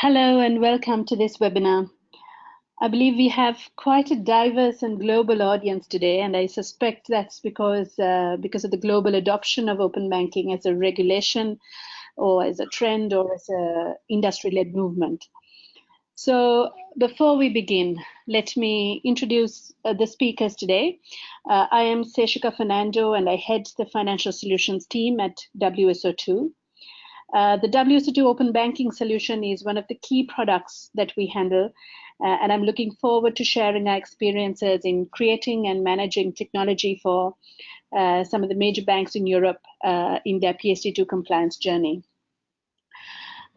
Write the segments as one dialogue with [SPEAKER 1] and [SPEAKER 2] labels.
[SPEAKER 1] Hello and welcome to this webinar. I believe we have quite a diverse and global audience today, and I suspect that's because uh, because of the global adoption of open banking as a regulation, or as a trend, or as a industry-led movement. So before we begin, let me introduce uh, the speakers today. Uh, I am Seshika Fernando, and I head the financial solutions team at WSO2. Uh, the WSO2 Open Banking solution is one of the key products that we handle, uh, and I'm looking forward to sharing our experiences in creating and managing technology for uh, some of the major banks in Europe uh, in their PSD2 compliance journey.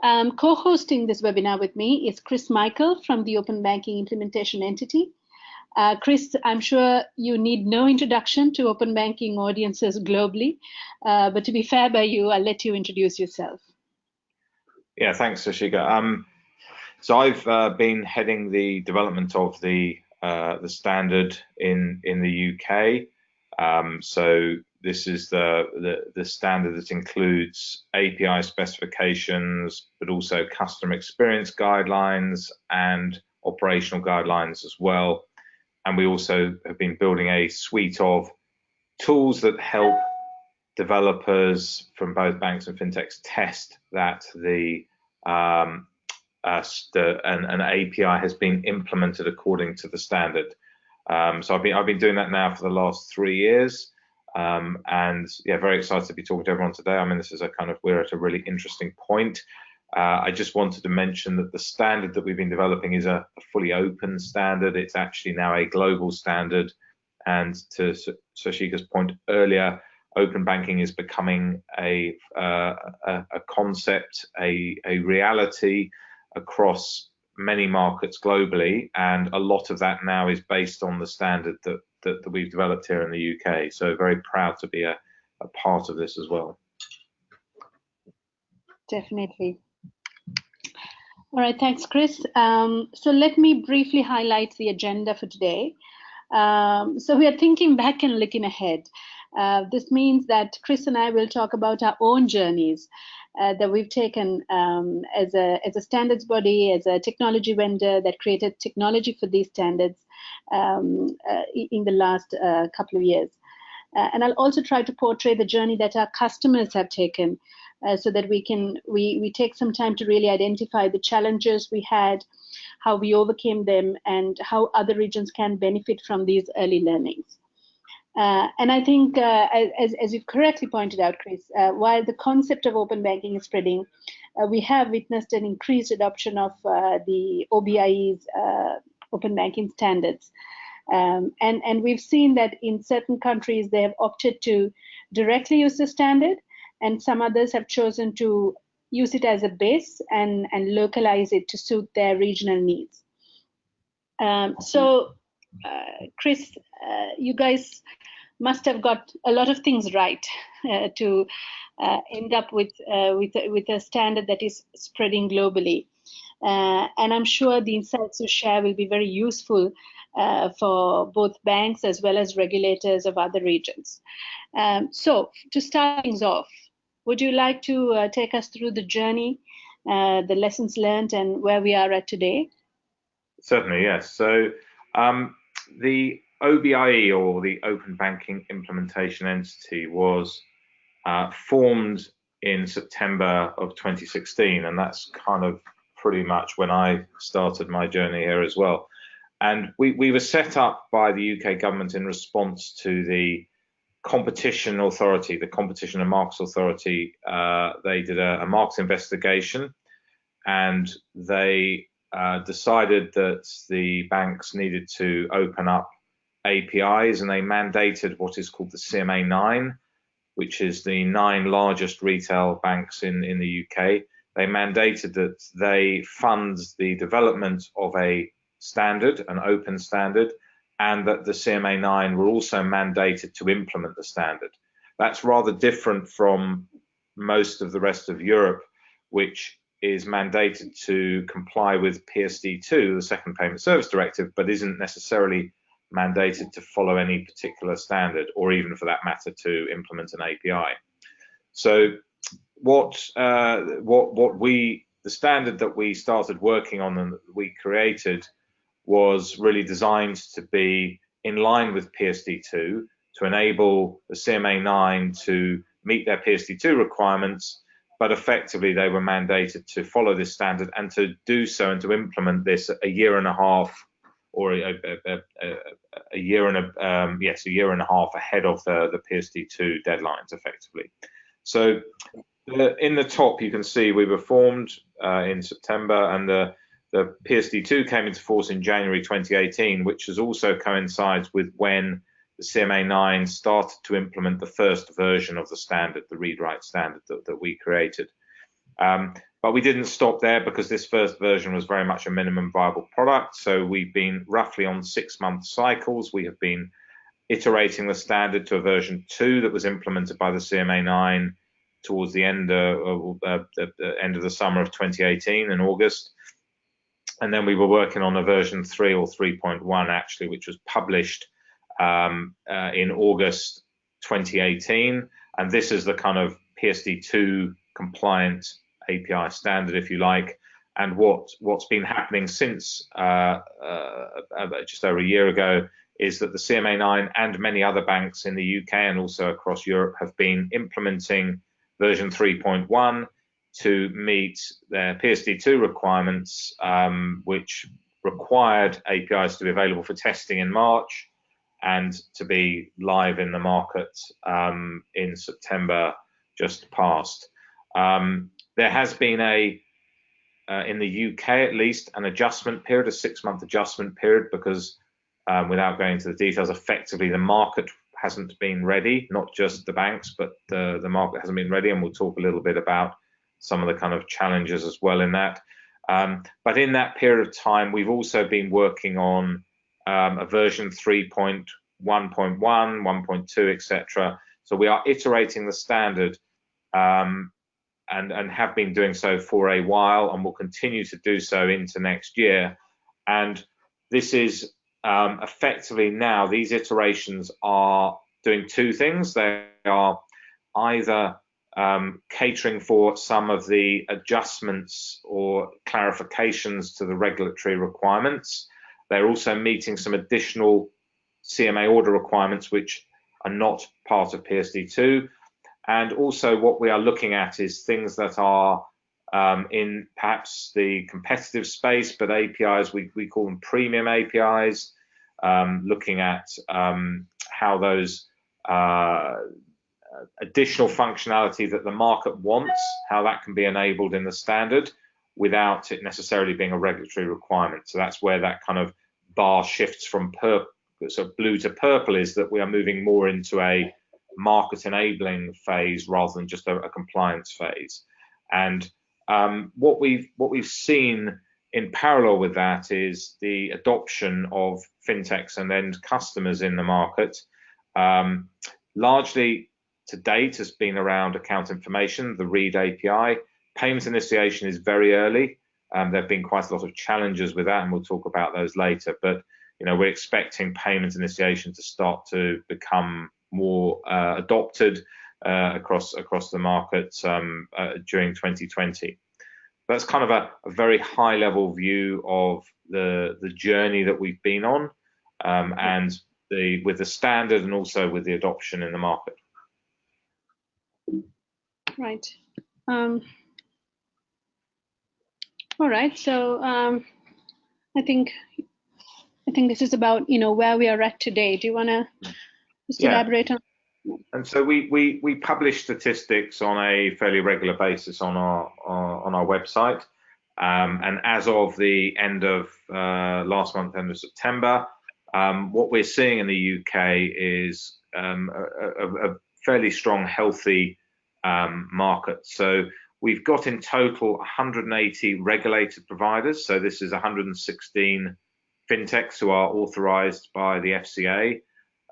[SPEAKER 1] Um, Co-hosting this webinar with me is Chris Michael from the Open Banking Implementation Entity. Uh, Chris, I'm sure you need no introduction to open banking audiences globally, uh, but to be fair by you, I'll let you introduce yourself.
[SPEAKER 2] Yeah, thanks, Seshika. Um, so I've uh, been heading the development of the uh, the standard in in the UK. Um, so this is the, the, the standard that includes API specifications, but also customer experience guidelines and operational guidelines as well and we also have been building a suite of tools that help developers from both banks and fintechs test that the, um, uh, the an, an, API has been implemented according to the standard. Um, so I've been I've been doing that now for the last three years, um, and yeah, very excited to be talking to everyone today. I mean, this is a kind of we're at a really interesting point. Uh, I just wanted to mention that the standard that we've been developing is a, a, fully open standard. It's actually now a global standard. And to Seshika's point earlier, open banking is becoming a, uh, a, a, concept, a, a reality across many markets globally. And a lot of that now is based on the standard that, that, that we've developed here in the UK. So very proud to be a, a part of this as well.
[SPEAKER 1] Definitely. All right, thanks, Chris. Um, so let me briefly highlight the agenda for today. Um, so we are thinking back and looking ahead. Uh, this means that Chris and I will talk about our own journeys uh, that we've taken um, as, a, as a standards body, as a technology vendor that created technology for these standards um, uh, in the last uh, couple of years. Uh, and I'll also try to portray the journey that our customers have taken uh, so that we can we we take some time to really identify the challenges we had how we overcame them and how other regions can benefit from these early learnings uh, and I think, uh, as, as you correctly pointed out, Chris, uh, while the concept of open banking is spreading, uh, we have witnessed an increased adoption of uh, the OBIE's open banking standards. Um, and, and we've seen that in certain countries, they have opted to directly use the standard, and some others have chosen to use it as a base and, and localize it to suit their regional needs. Um, so, uh, Chris, uh, you guys must have got a lot of things right uh, to uh, end up with uh, with with a standard that is spreading globally. Uh, and I'm sure the insights you share will be very useful for both banks as well as regulators of other regions. Um, so, to start things off, would you like to uh, take us through the journey, uh, the lessons learned, and where we are at today?
[SPEAKER 2] Certainly, yes. So um, the OBIE, or the Open Banking Implementation Entity, was uh, formed in September of 2016, and that's kind of pretty much when I started my journey here as well. And we, we were set up by the UK government in response to the competition authority, the competition and markets authority, uh, they did a, a, investigation and they uh, decided that the banks needed to open up APIs and they mandated what is called the CMA 9, which is the nine largest retail banks in, in the UK. They mandated that they fund the development of a standard, an open standard, and that the CMA 9 were also mandated to implement the standard. That's rather different from most of the rest of Europe, which is mandated to comply with PSD2, the Second Payment Service Directive, but isn't necessarily mandated to follow any particular standard, or even for that matter, to implement an API. So, what uh, what what we the standard that we started working on and we created was really designed to be in line with PSD2 to enable the CMA9 to meet their PSD2 requirements, but effectively they were mandated to follow this standard and to do so and to implement this a year and a half or a, a, a, a year and a um, yes a year and a half ahead of the, the PSD2 deadlines effectively. So in the top you can see we were formed uh, in September and the the PSD2 came into force in January 2018, which has also coincides with when the CMA9 started to implement the first version of the standard, the read-write standard that, that we created. Um, but we didn't stop there because this first version was very much a minimum viable product. So we've been roughly on six month cycles. We have been iterating the standard to a version two that was implemented by the CMA9 towards the end, of, uh, the end of the summer of 2018 in August and then we were working on a version 3 or 3.1 actually, which was published um, uh, in August 2018. And this is the kind of PSD2 compliant API standard, if you like. And what what's been happening since uh, uh, just over a year ago is that the CMA9 and many other banks in the UK and also across Europe have been implementing version 3.1 to meet their PSD2 requirements, um, which required APIs to be available for testing in March and to be live in the market um, in September just past. Um, there has been a, uh, in the UK at least, an adjustment period, a six month adjustment period, because um, without going into the details, effectively the market hasn't been ready, not just the banks, but the, the market hasn't been ready. And we'll talk a little bit about some of the kind of challenges as well in that. Um, but in that period of time, we've also been working on um, a version 3.1.1, 1.2, etc. So we are iterating the standard um, and, and have been doing so for a while and will continue to do so into next year. And this is um, effectively now, these iterations are doing two things. They are either um, catering for some of the adjustments or clarifications to the regulatory requirements. They're also meeting some additional CMA order requirements which are not part of PSD2. And also what we are looking at is things that are um, in perhaps the competitive space, but APIs, we, we call them premium APIs, um, looking at um, how those uh, additional functionality that the market wants, how that can be enabled in the standard without it necessarily being a regulatory requirement. So that's where that kind of bar shifts from purple, blue to purple is that we are moving more into a market enabling phase rather than just a, a compliance phase. And um, what we've what we've seen in parallel with that is the adoption of fintechs and end customers in the market. Um, largely to date has been around account information, the READ API. Payment initiation is very early. Um, there have been quite a lot of challenges with that, and we'll talk about those later. But you know, we're expecting payment initiation to start to become more uh, adopted uh, across across the market um, uh, during 2020. That's kind of a, a, very high level view of the the journey that we've been on, um, and the with the standard and also with the adoption in the market.
[SPEAKER 1] Right. Um, all right. So um, I think I think this is about you know where we are at today. Do you want to just yeah. elaborate on?
[SPEAKER 2] And so we, we we publish statistics on a fairly regular basis on our, our on our website. Um, and as of the end of uh, last month, end of September, um, what we're seeing in the UK is um, a, a, a, fairly strong, healthy um, market. So we've got in total 180 regulated providers. So this is 116 fintechs who are authorized by the FCA.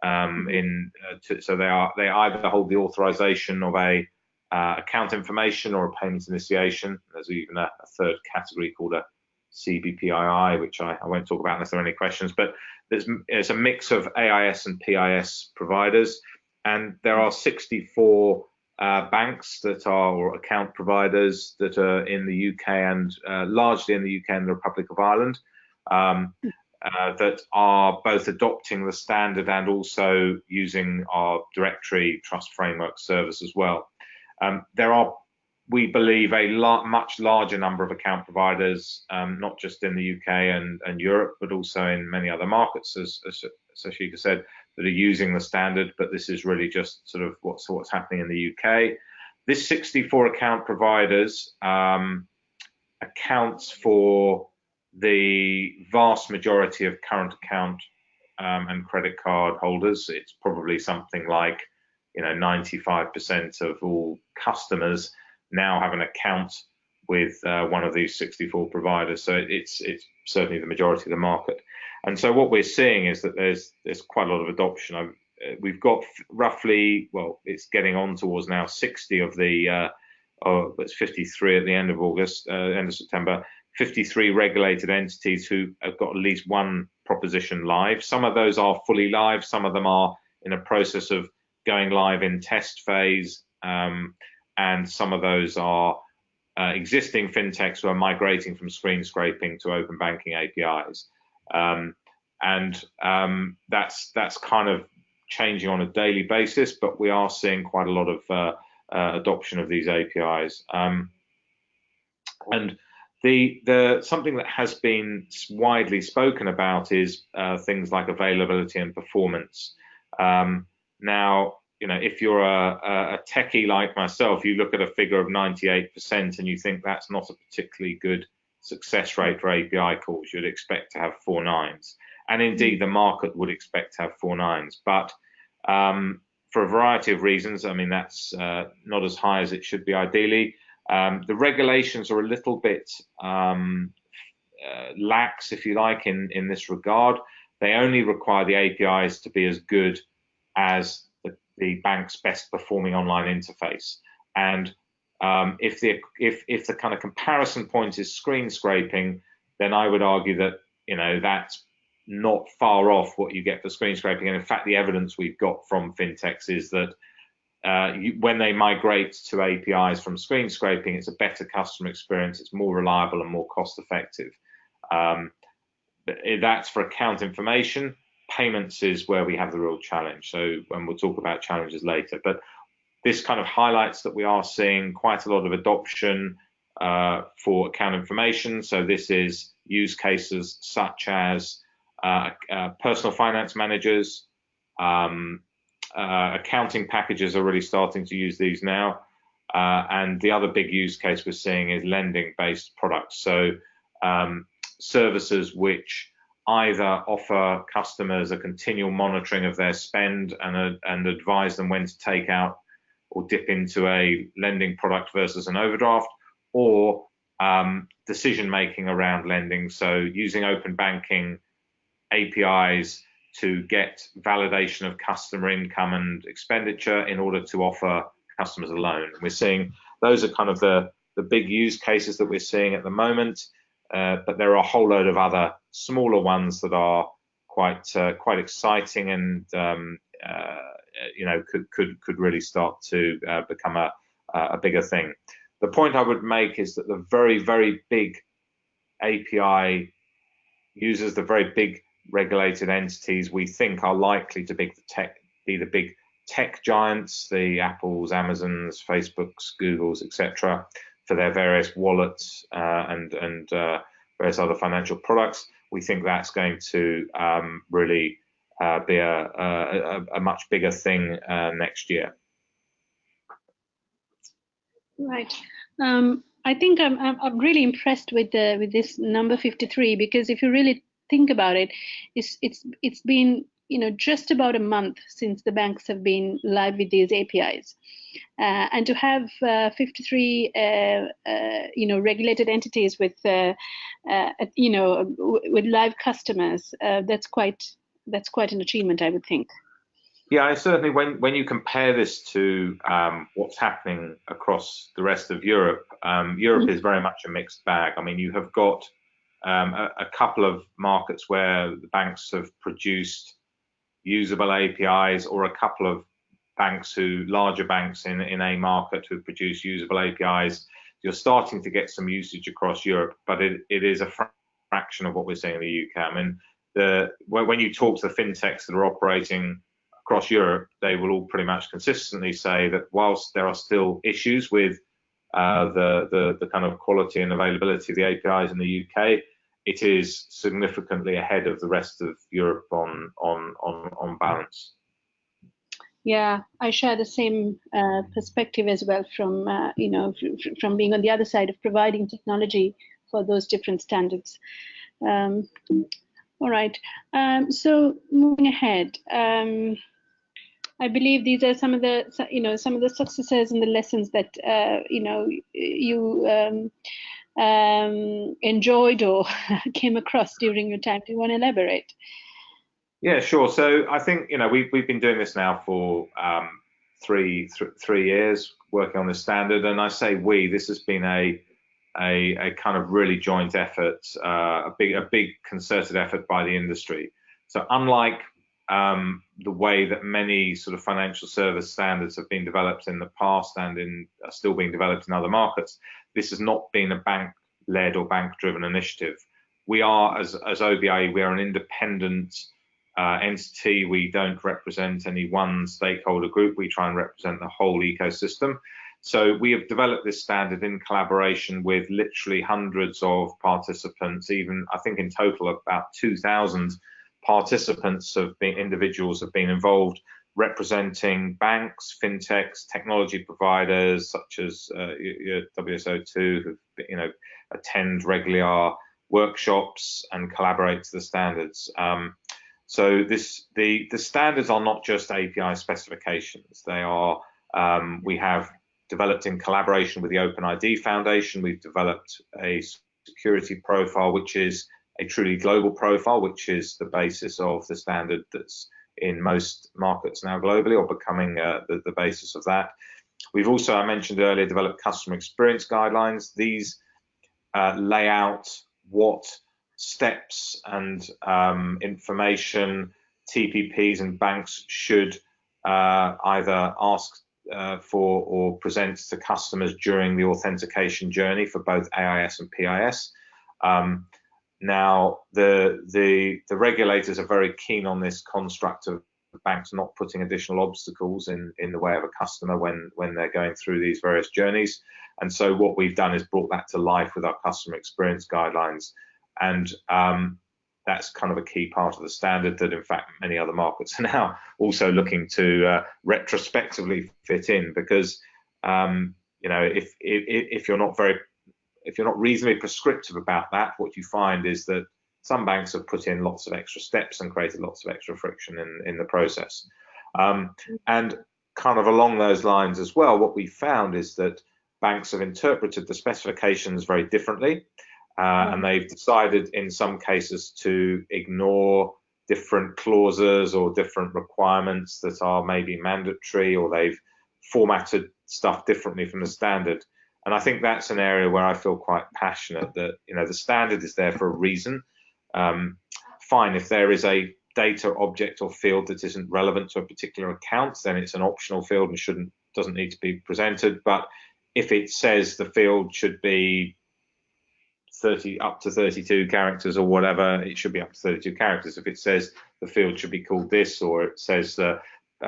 [SPEAKER 2] Um, mm-hmm. in uh, to, so they are they either hold the authorization of a uh, account information or a payments initiation. There's even a, a third category called a CBPII, which I, I, won't talk about unless there are any questions. But there's it's a mix of AIS and PIS providers, and there are 64 uh, banks that are or account providers that are in the UK and uh, largely in the UK and the Republic of Ireland um, uh, that are both adopting the standard and also using our directory trust framework service as well. Um, there are, we believe, a much larger number of account providers, um, not just in the UK and, and, Europe, but also in many other markets, as, as Seshika said, that are using the standard. But this is really just sort of what's what's happening in the UK. This 64 account providers um, accounts for the vast majority of current account um, and credit card holders. It's probably something like you know 95% of all customers now have an account with uh, one of these 64 providers. So it's it's certainly the majority of the market. And so what we're seeing is that there's there's quite a lot of adoption. I've, uh, we've got roughly well, it's getting on towards now 60 of the uh, oh, it's 53 at the end of August, uh, end of September. 53 regulated entities who have got at least one proposition live. Some of those are fully live. Some of them are in a process of going live in test phase, um, and some of those are uh, existing fintechs who are migrating from screen scraping to open banking APIs, um, and um, that's that's kind of changing on a daily basis. But we are seeing quite a lot of uh, uh, adoption of these APIs, um, and the the something that has been widely spoken about is uh, things like availability and performance. Um, now, you know, if you're a, a techie like myself, you look at a figure of 98% and you think that's not a particularly good success rate for API calls. You'd expect to have four nines. And indeed, mm. the market would expect to have four nines. But um, for a variety of reasons, I mean, that's uh, not as high as it should be ideally. Um, the regulations are a little bit um, uh, lax, if you like, in, in this regard. They only require the APIs to be as good as the bank's best performing online interface. And um, if the if if the kind of comparison point is screen scraping, then I would argue that you know that's not far off what you get for screen scraping. And in fact, the evidence we've got from fintechs is that uh, you, when they migrate to APIs from screen scraping, it's a better customer experience, it's more reliable and more cost effective. Um, that's for account information payments is where we have the real challenge. So, and we'll talk about challenges later, but this kind of highlights that we are seeing quite a lot of adoption uh, for account information. So this is use cases such as uh, uh, personal finance managers, um, uh, accounting packages are really starting to use these now. Uh, and the other big use case we're seeing is lending based products. So um, services which either offer customers a continual monitoring of their spend and, uh, and advise them when to take out or dip into a lending product versus an overdraft, or um, decision making around lending. So using open banking APIs to get validation of customer income and expenditure in order to offer customers a loan. We're seeing those are kind of the, the big use cases that we're seeing at the moment. Uh, but there are a whole load of other smaller ones that are quite uh, quite exciting and um, uh, you know could could could really start to uh, become a a bigger thing. The point I would make is that the very very big API users, the very big regulated entities, we think are likely to be the tech be the big tech giants, the Apples, Amazons, Facebooks, Googles, etc for their various wallets uh, and and uh, various other financial products. We think that's going to um, really uh, be a, a, a, much bigger thing uh, next year.
[SPEAKER 1] Right. Um, I think I'm, I'm really impressed with the with this number 53 because if you really think about it, it's it's it's been you know just about a month since the banks have been live with these APIs. Uh, and to have uh, 53 uh, uh, you know regulated entities with uh, you know with live customers that's quite that's quite an achievement I would think.
[SPEAKER 2] Yeah, I certainly when when you compare this to um, what's happening across the rest of Europe, um, Europe mm -hmm. is very much a mixed bag. I mean, you have got um, a, a, couple of markets where the banks have produced usable APIs or a couple of banks who, larger banks in, in a market who produce usable APIs. You're starting to get some usage across Europe, but it, it is a fraction of what we're seeing in the UK. I mean, the when you talk to the fintechs that are operating across Europe, they will all pretty much consistently say that whilst there are still issues with uh, the, the, the kind of quality and availability of the APIs in the UK, it is significantly ahead of the rest of Europe on on on, on balance.
[SPEAKER 1] Yeah, I share the same uh, perspective as well from uh, you know from being on the other side of providing technology for those different standards. Um, all right. Um, so moving ahead, um, I believe these are some of the you know some of the successes and the lessons that uh, you know you um, um, enjoyed or came across during your time. Do you want to elaborate?
[SPEAKER 2] Yeah, sure. So I think you know we've we've been doing this now for um, three th three years, working on this standard, and I say we. This has been a a, a kind of really joint effort, uh, a big a big concerted effort by the industry. So unlike um, the way that many sort of financial service standards have been developed in the past and in are still being developed in other markets, this has not been a bank-led or bank-driven initiative. We are, as as OBIE, we are an independent uh, entity. We don't represent any one stakeholder group. We try and represent the whole ecosystem. So we have developed this standard in collaboration with literally hundreds of participants, even I think in total about 2,000 participants have been individuals have been involved representing banks, fintechs, technology providers such as uh, WSO2 who you know attend regular workshops and collaborate to the standards. Um, so this the the standards are not just API specifications. They are um, we have developed in collaboration with the OpenID Foundation. We've developed a security profile, which is a truly global profile, which is the basis of the standard that's in most markets now globally or becoming uh, the, the, basis of that. We've also, I mentioned earlier, developed customer experience guidelines. These uh, lay out what steps and um, information TPPs and banks should uh, either ask uh, for or presents to customers during the authentication journey for both AIS and PIS. Um, now, the, the, the regulators are very keen on this construct of banks not putting additional obstacles in, in the way of a customer when, when they're going through these various journeys. And so what we've done is brought that to life with our customer experience guidelines. And um, that's kind of a key part of the standard that in fact many other markets are now also looking to uh, retrospectively fit in because um, you know if, if, if you're not very if you're not reasonably prescriptive about that what you find is that some banks have put in lots of extra steps and created lots of extra friction in, in the process. Um, and kind of along those lines as well what we found is that banks have interpreted the specifications very differently uh, and they've decided in some cases to ignore different clauses or different requirements that are maybe mandatory or they've formatted stuff differently from the standard. And i think that's an area where i feel quite passionate that you know the standard is there for a reason. Um, fine if there is a data object or field that isn't relevant to a particular account then it's an optional field and shouldn't doesn't need to be presented. But if it says the field should be 30 up to 32 characters or whatever, it should be up to 32 characters. If it says the field should be called this, or it says the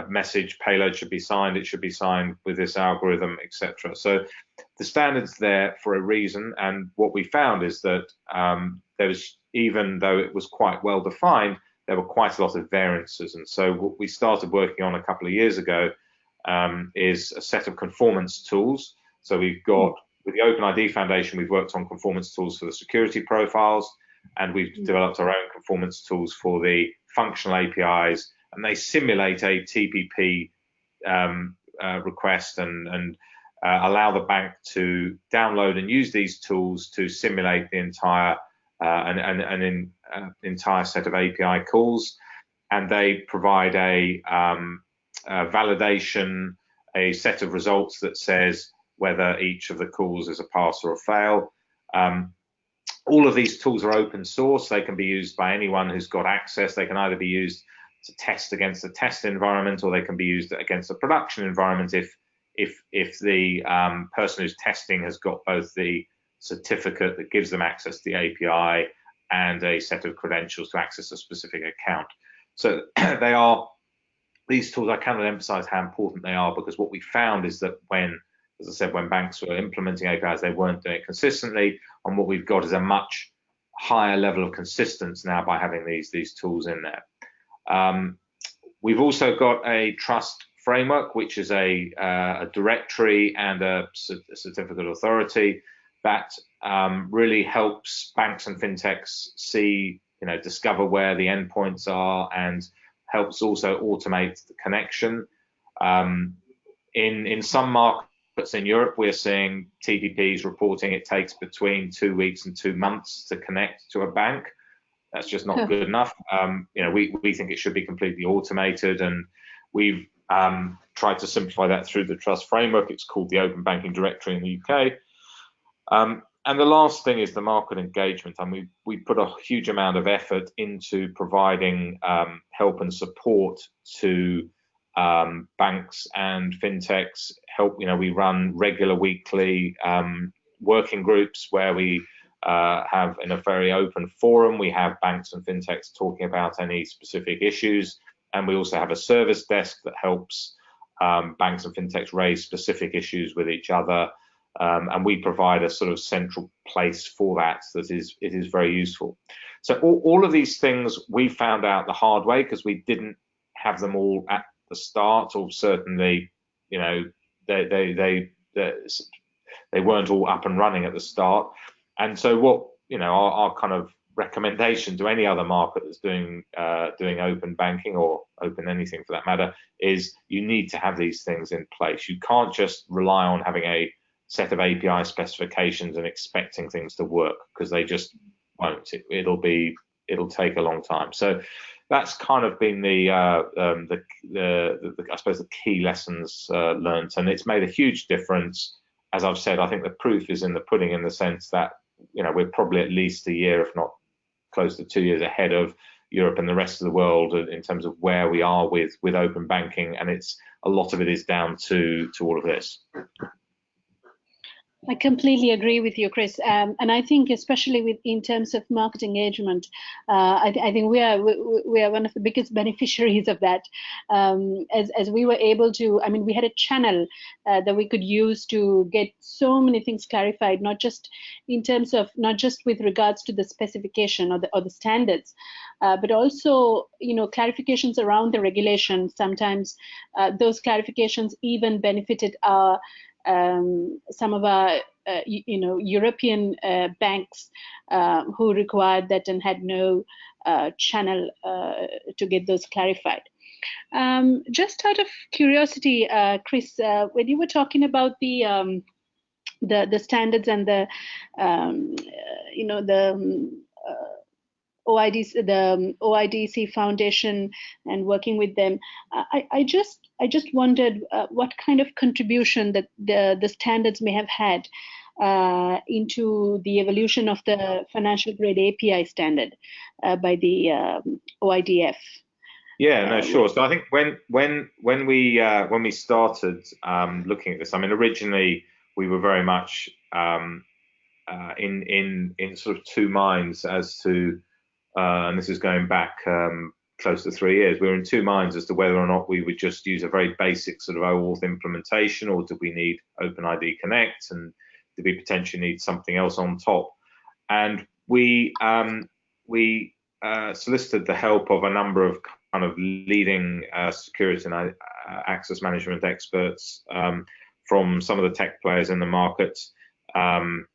[SPEAKER 2] message payload should be signed, it should be signed with this algorithm, etc. So the standard's there for a reason, and what we found is that um, there was, even though it was quite well defined, there were quite a lot of variances. And so what we started working on a couple of years ago um, is a set of conformance tools. So we've got with the OpenID Foundation, we've worked on conformance tools for the security profiles, and we've mm. developed our own conformance tools for the functional APIs, and they simulate a TPP um, uh, request and, and uh, allow the bank to download and use these tools to simulate the entire uh, an, an, an in, uh, entire set of API calls, and they provide a, um, a validation, a set of results that says whether each of the calls is a pass or a fail. Um, all of these tools are open source. They can be used by anyone who's got access. They can either be used to test against a test environment, or they can be used against a production environment if if if the um, person who's testing has got both the certificate that gives them access to the API and a set of credentials to access a specific account. So they are these tools. I cannot emphasize how important they are because what we found is that when, as I said, when banks were implementing APIs, they weren't doing it consistently. And what we've got is a much higher level of consistency now by having these these tools in there. Um, we've also got a trust framework, which is a, uh, a directory and a, a, certificate authority that um, really helps banks and fintechs see, you know, discover where the endpoints are and helps also automate the connection. Um, in in some markets in Europe, we're seeing TPPs reporting it takes between two weeks and two months to connect to a bank. That's just not good enough. Um, you know, we we think it should be completely automated, and we've um, tried to simplify that through the trust framework. It's called the Open Banking Directory in the UK. Um, and the last thing is the market engagement. And we we put a huge amount of effort into providing um, help and support to um, banks and fintechs. Help, you know, we run regular weekly um, working groups where we uh, have in a very open forum. We have banks and fintechs talking about any specific issues, and we also have a service desk that helps um, banks and fintechs raise specific issues with each other um, and we provide a sort of central place for that that is it is very useful. So all, all of these things we found out the hard way because we didn't have them all at the start, or certainly, you know, they they they they, they weren't all up and running at the start. And so what you know our, our kind of recommendation to any other market that's doing uh, doing open banking or open anything for that matter is you need to have these things in place. You can't just rely on having a set of API specifications and expecting things to work because they just won't. It, will be it'll take a long time. So that's kind of been the, uh, um, the, the, the, I suppose the key lessons uh, learned, and it's made a huge difference. As I've said, I think the proof is in the pudding in the sense that you know we're probably at least a year, if not close to two years ahead of Europe and the rest of the world in terms of where we are with with open banking, and it's a lot of it is down to to all of this.
[SPEAKER 1] I completely agree with you, Chris. Um, and I think, especially with in terms of market engagement, uh, I, th I, think we are we, we, are one of the biggest beneficiaries of that. Um, as as we were able to, I mean, we had a channel uh, that we could use to get so many things clarified, not just in terms of not just with regards to the specification or the or the standards, uh, but also you know clarifications around the regulation. Sometimes uh, those clarifications even benefited our um, some of our uh, you, know European uh, banks uh, who required that and had no uh, channel uh, to get those clarified. Um, just out of curiosity, uh, Chris, when you were talking about the um, the the standards and the um, you know the um, OIDC, the um, OIDC Foundation and working with them. I, I just I just wondered uh, what kind of contribution that the, the standards may have had uh, into the evolution of the financial grade API standard uh, by the um, OIDF.
[SPEAKER 2] Yeah, no, sure. So I think when when when we uh, when we started um, looking at this, I mean, originally we were very much um, uh, in in in sort of two minds as to uh, and this is going back um, close to three years. We were in two minds as to whether or not we would just use a very basic sort of OAuth implementation, or do we need OpenID Connect, and do we potentially need something else on top? And we um, we uh, solicited the help of a number of kind of leading uh, security and uh, access management experts um, from some of the tech players in the market, um,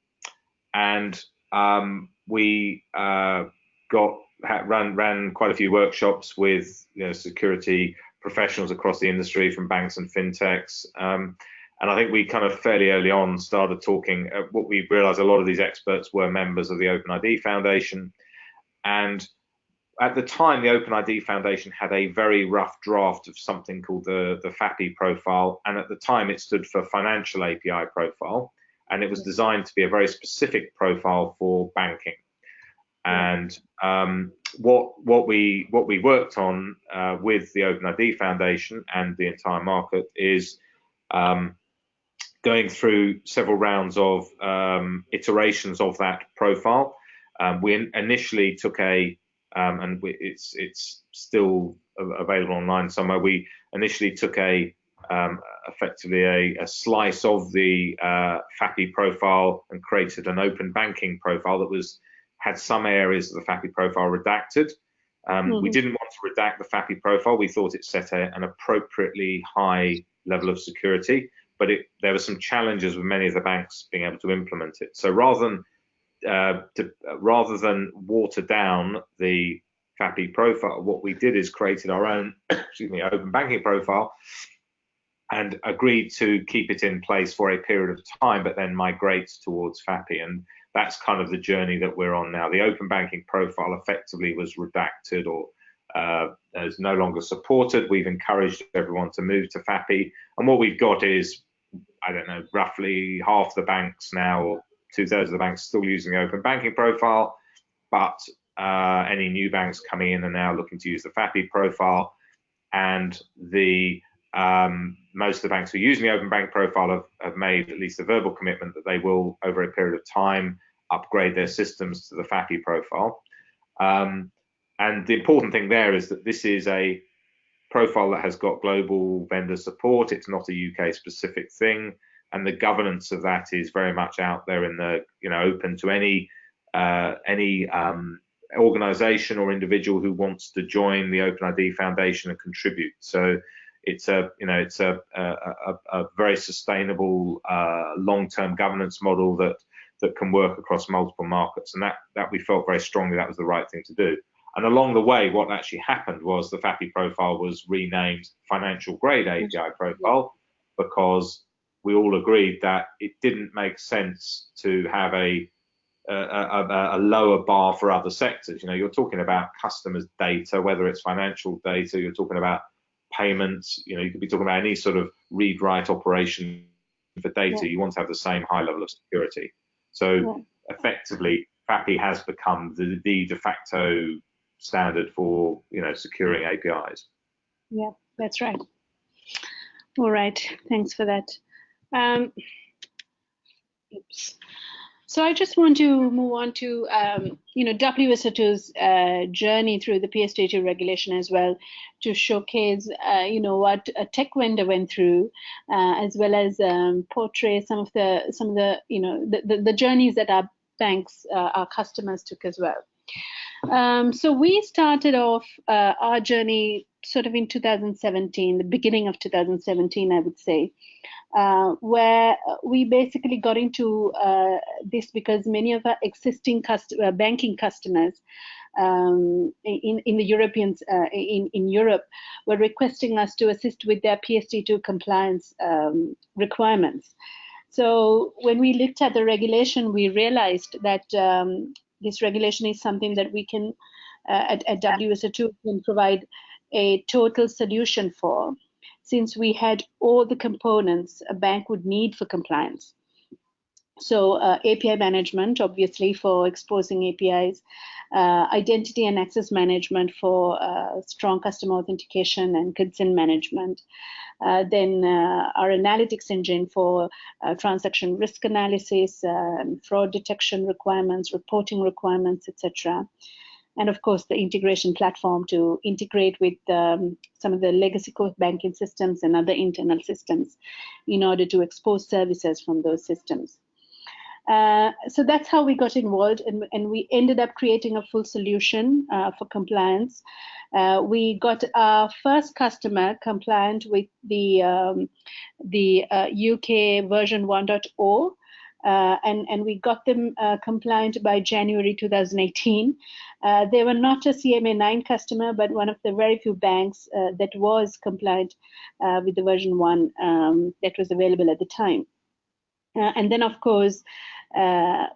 [SPEAKER 2] and um, we uh, got ran ran quite a few workshops with you know, security professionals across the industry from banks and fintechs. Um, and I think we kind of fairly early on started talking. Uh, what we realized a lot of these experts were members of the OpenID Foundation, and at the time, the OpenID Foundation had a very rough draft of something called the the FAPI profile, and at the time it stood for Financial API Profile, and it was designed to be a very specific profile for banking. And um, what what we what we worked on uh, with the OpenID Foundation and the entire market is um, going through several rounds of um, iterations of that profile. Um, we initially took a um, and we, it's it's still available online somewhere. We initially took a um, effectively a, a, slice of the uh, FAPI profile and created an open banking profile that was had some areas of the FAPI profile redacted. Um, mm-hmm. We didn't want to redact the FAPI profile. We thought it set a, an appropriately high level of security, but it, there were some challenges with many of the banks being able to implement it. So rather than uh, to, rather than water down the FAPI profile, what we did is created our own, excuse me, open banking profile and agreed to keep it in place for a period of time, but then migrate towards FAPI. And that's kind of the journey that we're on now. The open banking profile effectively was redacted or uh, is no longer supported. We've encouraged everyone to move to FAPI. And what we've got is, I don't know, roughly half the banks now, or two thirds of the banks still using the open banking profile, but uh, any new banks coming in are now looking to use the FAPI profile. And the um, most of the banks who are using the open bank profile have, have, made at least a verbal commitment that they will, over a period of time, upgrade their systems to the FAPI profile. Um, and the important thing there is that this is a profile that has got global vendor support. It's not a UK specific thing. And the governance of that is very much out there in the, you know, open to any uh, any um, organization or individual who wants to join the OpenID Foundation and contribute. So it's a you know it's a a, a very sustainable uh, long-term governance model that that can work across multiple markets, and that that we felt very strongly that was the right thing to do. And along the way, what actually happened was the FAPI profile was renamed Financial Grade API mm-hmm. Profile because we all agreed that it didn't make sense to have a a, a, a, lower bar for other sectors. You know, you're talking about customers' data, whether it's financial data, you're talking about payments, you know, you could be talking about any sort of read write operation for data. Yeah. You want to have the same high level of security. So effectively, FAPI has become the, the de facto standard for you know securing APIs.
[SPEAKER 1] Yeah, that's right. All right, thanks for that. Um, oops. So I just want to move on to, um, you know, WSO2's uh, journey through the PSD2 regulation as well to showcase, uh, you know, what a tech vendor went through, uh, as well as um, portray some of the, some of the, you know, the, the, the journeys that our banks, uh, our customers took as well. Um, so we started off uh, our journey sort of in 2017, the beginning of 2017, I would say, uh, where we basically got into uh, this because many of our existing uh, banking customers um, in, in the Europeans uh, in, in Europe were requesting us to assist with their PSD2 compliance um, requirements. So when we looked at the regulation, we realized that um, this regulation is something that we can, uh, at, at WSO2, can provide a total solution for, since we had all the components a bank would need for compliance. So uh, API management, obviously, for exposing APIs, uh, identity and access management for uh, strong customer authentication and consent management. Uh, then uh, our analytics engine for uh, transaction risk analysis, um, fraud detection requirements, reporting requirements, etc and of course the integration platform to integrate with um, some of the legacy banking systems and other internal systems in order to expose services from those systems. Uh, so that's how we got involved and, and, we ended up creating a full solution uh, for compliance. Uh, we got our first customer compliant with the, um, the UK uh, version 1.0 uh, and, and we got them uh, compliant by January 2018. Uh, they were not a CMA9 customer, but one of the very few banks uh, that was compliant uh, with the version 1 um, that was available at the time. Uh, and then, of course,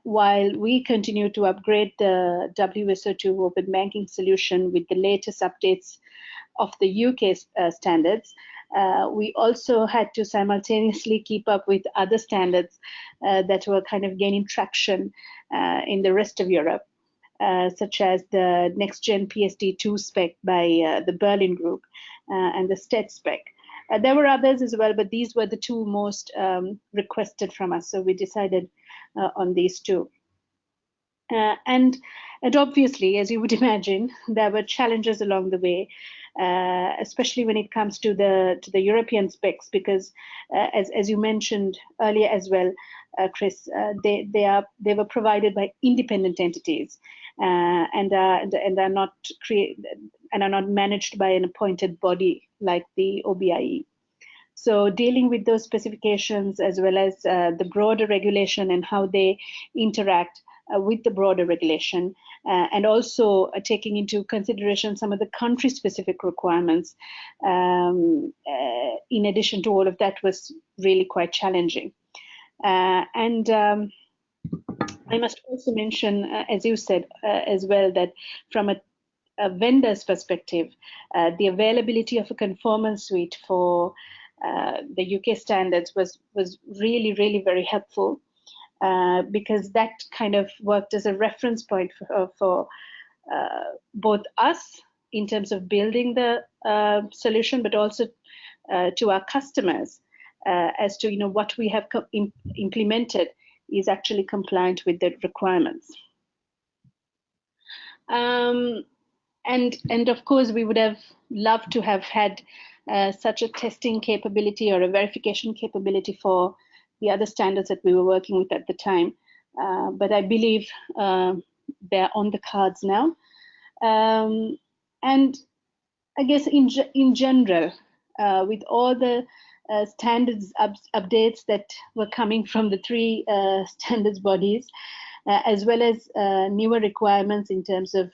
[SPEAKER 1] while we continue to upgrade the WSO2 open banking solution with the latest updates of the UK standards, uh, we also had to simultaneously keep up with other standards uh, that were kind of gaining traction uh, in the rest of Europe. uh, such as the next gen PSD2 spec by uh, the Berlin Group and the STET spec. There were others as well, but these were the two most um, requested from us. So we decided on these two. Uh, and, and obviously, as you would imagine, there were challenges along the way, uh, especially when it comes to the to the European specs, because uh, as as you mentioned earlier as well, uh, Chris, they they are they were provided by independent entities, and and and are not create and are not managed by an appointed body like the OBIE. So dealing with those specifications as well as uh, the broader regulation and how they interact uh, with the broader regulation uh, and also uh, taking into consideration some of the country specific requirements um, uh, in addition to all of that was really quite challenging. Uh, and um, I must also mention, as you said as well, that from a a vendor's perspective, uh, the availability of a conformance suite for uh, the UK standards was was really really very helpful uh, because that kind of worked as a reference point for, uh, for uh, both us in terms of building the uh, solution, but also to our customers as to you know what we have implemented is actually compliant with the requirements. Um, and and of course we would have loved to have had uh, such a testing capability or a verification capability for the other standards that we were working with at the time. Uh, but I believe uh, they're on the cards now. Um, and I guess in, in general, uh, with all the uh, standards up updates that were coming from the three uh, standards bodies, as well as newer requirements in terms of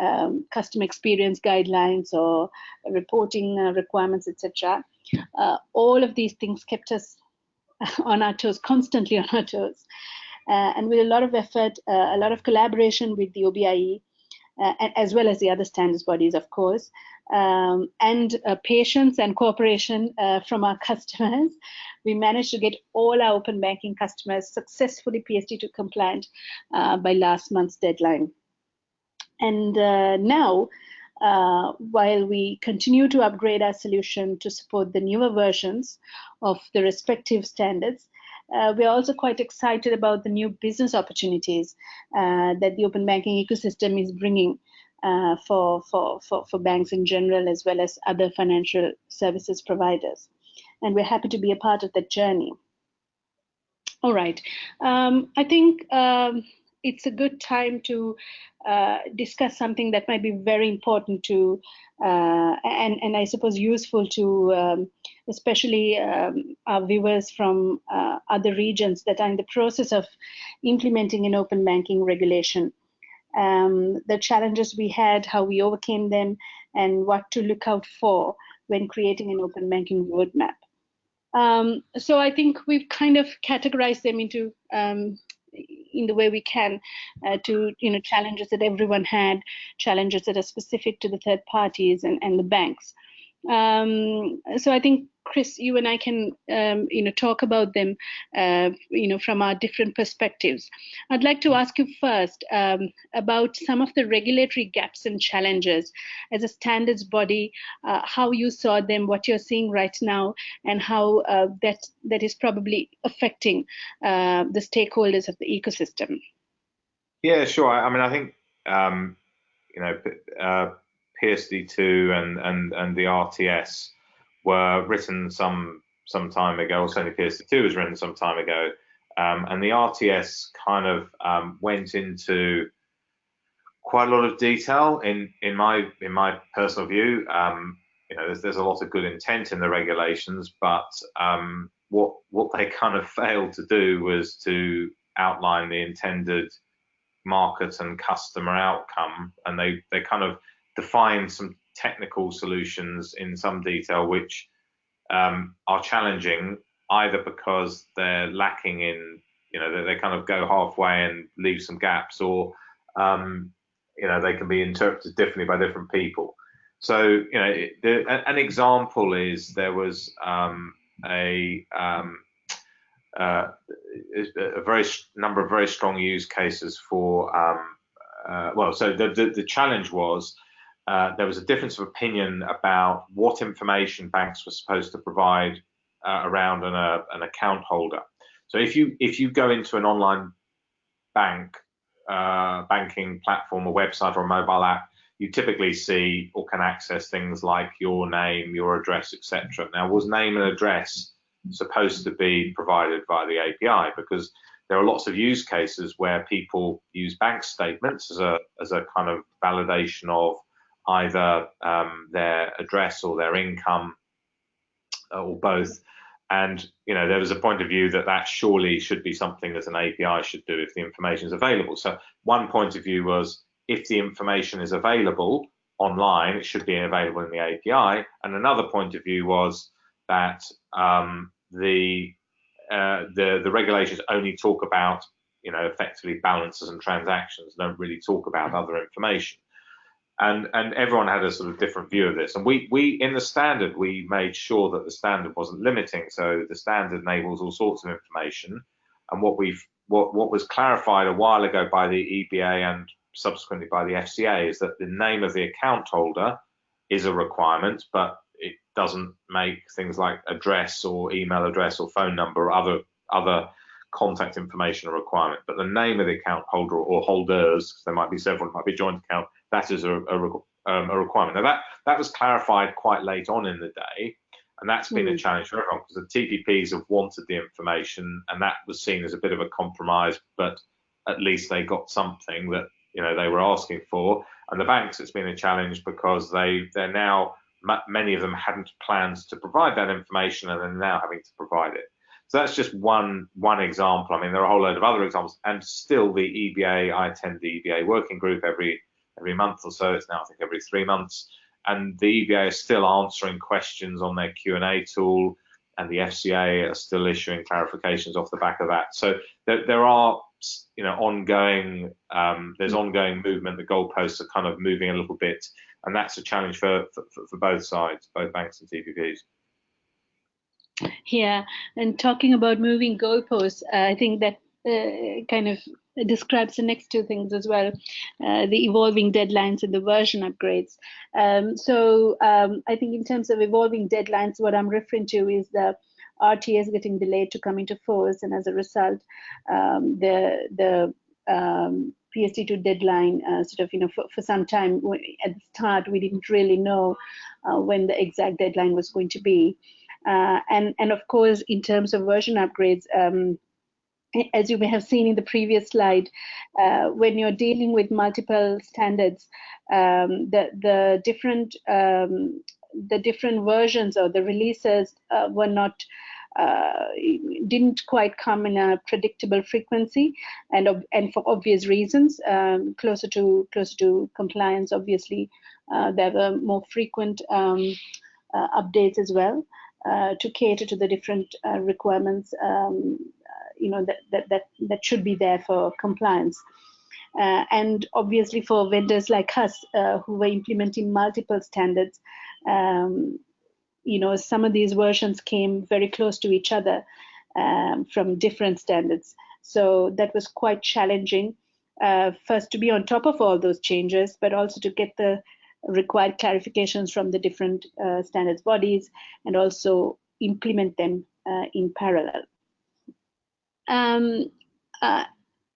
[SPEAKER 1] um, customer experience guidelines or reporting uh, requirements, etc. Uh, all of these things kept us on our toes, constantly on our toes. Uh, and with a lot of effort, uh, a lot of collaboration with the OBIE, uh, as well as the other standards bodies, of course, um, and uh, patience and cooperation from our customers, we managed to get all our open banking customers successfully PSD2 compliant by last month's deadline. And uh, now, uh, while we continue to upgrade our solution to support the newer versions of the respective standards, uh, we're also quite excited about the new business opportunities uh, that the open banking ecosystem is bringing uh, for, for, for, for banks in general, as well as other financial services providers. And we're happy to be a part of that journey. All right. Um, I think um, it's a good time to uh, discuss something that might be very important to uh, and and I suppose useful to um, especially um, our viewers from uh, other regions that are in the process of implementing an open banking regulation. Um, the challenges we had, how we overcame them, and what to look out for when creating an open banking roadmap. Um, so I think we've kind of categorized them into um, in the way we can uh, to you know challenges that everyone had, challenges that are specific to the third parties and, and the banks. Um, so I think Chris, you and I can, um, you know, talk about them, uh, you know, from our different perspectives. I'd like to ask you first um, about some of the regulatory gaps and challenges as a standards body, uh, how you saw them, what you're seeing right now, and how uh, that that is probably affecting uh, the stakeholders of the ecosystem.
[SPEAKER 2] Yeah, sure. I mean, I think um, you know uh, PSD2 and and and the RTS were written some some time ago, or certainly PSD2 was written some time ago, um, and the RTS kind of um, went into quite a lot of detail in in my in my personal view. Um, you know, there's there's a lot of good intent in the regulations, but um, what what they kind of failed to do was to outline the intended market and customer outcome, and they they kind of defined some technical solutions in some detail, which um, are challenging either because they're lacking in, you know, they, they, kind of go halfway and leave some gaps, or um, you know, they can be interpreted differently by different people. So, you know, the, an example is there was um, a um, uh, a very number of very strong use cases for um, uh, well, so the, the, the challenge was uh, there was a difference of opinion about what information banks were supposed to provide uh, around an, uh, an account holder. So if you if you go into an online bank uh, banking platform, a website, or a mobile app, you typically see or can access things like your name, your address, etc. Now, was name and address supposed to be provided by the API? Because there are lots of use cases where people use bank statements as a as a kind of validation of either um, their address or their income uh, or both. And you know there was a point of view that that surely should be something that an API should do if the information is available. So one point of view was if the information is available online, it should be available in the API. And another point of view was that um, the uh, the the regulations only talk about you know effectively balances and transactions, don't really talk about other information. And and everyone had a sort of different view of this. And we we in the standard we made sure that the standard wasn't limiting. So the standard enables all sorts of information. And what we've what what was clarified a while ago by the EBA and subsequently by the FCA is that the name of the account holder is a requirement, but it doesn't make things like address or email address or phone number or other other contact information a requirement. But the name of the account holder or holders, because there might be several, it might be joint account, that is a, a, um, a requirement. Now that that was clarified quite late on in the day, and that's been mm. a challenge for everyone because the TPPs have wanted the information, and that was seen as a bit of a compromise, but at least they got something that you know they were asking for. And the banks, it's been a challenge because they they're now many of them hadn't plans to provide that information, and they're now having to provide it. So that's just one one example. I mean, there are a whole load of other examples, and still the EBA. I attend the EBA working group every every month or so. It's now I think every three months, and the EBA is still answering questions on their Q and A tool, and the FCA are still issuing clarifications off the back of that. So there, there are you know ongoing um, there's ongoing movement. The goalposts are kind of moving a little bit, and that's a challenge for for, for both sides, both banks and TPPs.
[SPEAKER 1] Yeah, and talking about moving goalposts, uh, I think that uh, kind of describes the next two things as well uh, the evolving deadlines and the version upgrades. Um, so um, I think in terms of evolving deadlines, what I'm referring to is the RTS getting delayed to come into force, and as a result, um, the the um, PSD2 deadline uh, sort of you know for, for some time at the start we didn't really know uh, when the exact deadline was going to be, uh, and and of course in terms of version upgrades. As you may have seen in the previous slide, uh, when you're dealing with multiple standards, um, the the different um, the different versions or the releases uh, were not uh, didn't quite come in a predictable frequency and and for obvious reasons um, closer to closer to compliance obviously uh, there were more frequent um, uh, updates as well uh, to cater to the different requirements um, you know that, that that that should be there for compliance uh, and obviously for vendors like us uh, who were implementing multiple standards, um, you know, some of these versions came very close to each other um, from different standards. So that was quite challenging. Uh, first to be on top of all those changes, but also to get the required clarifications from the different uh, standards bodies and also implement them uh, in parallel. Um, uh,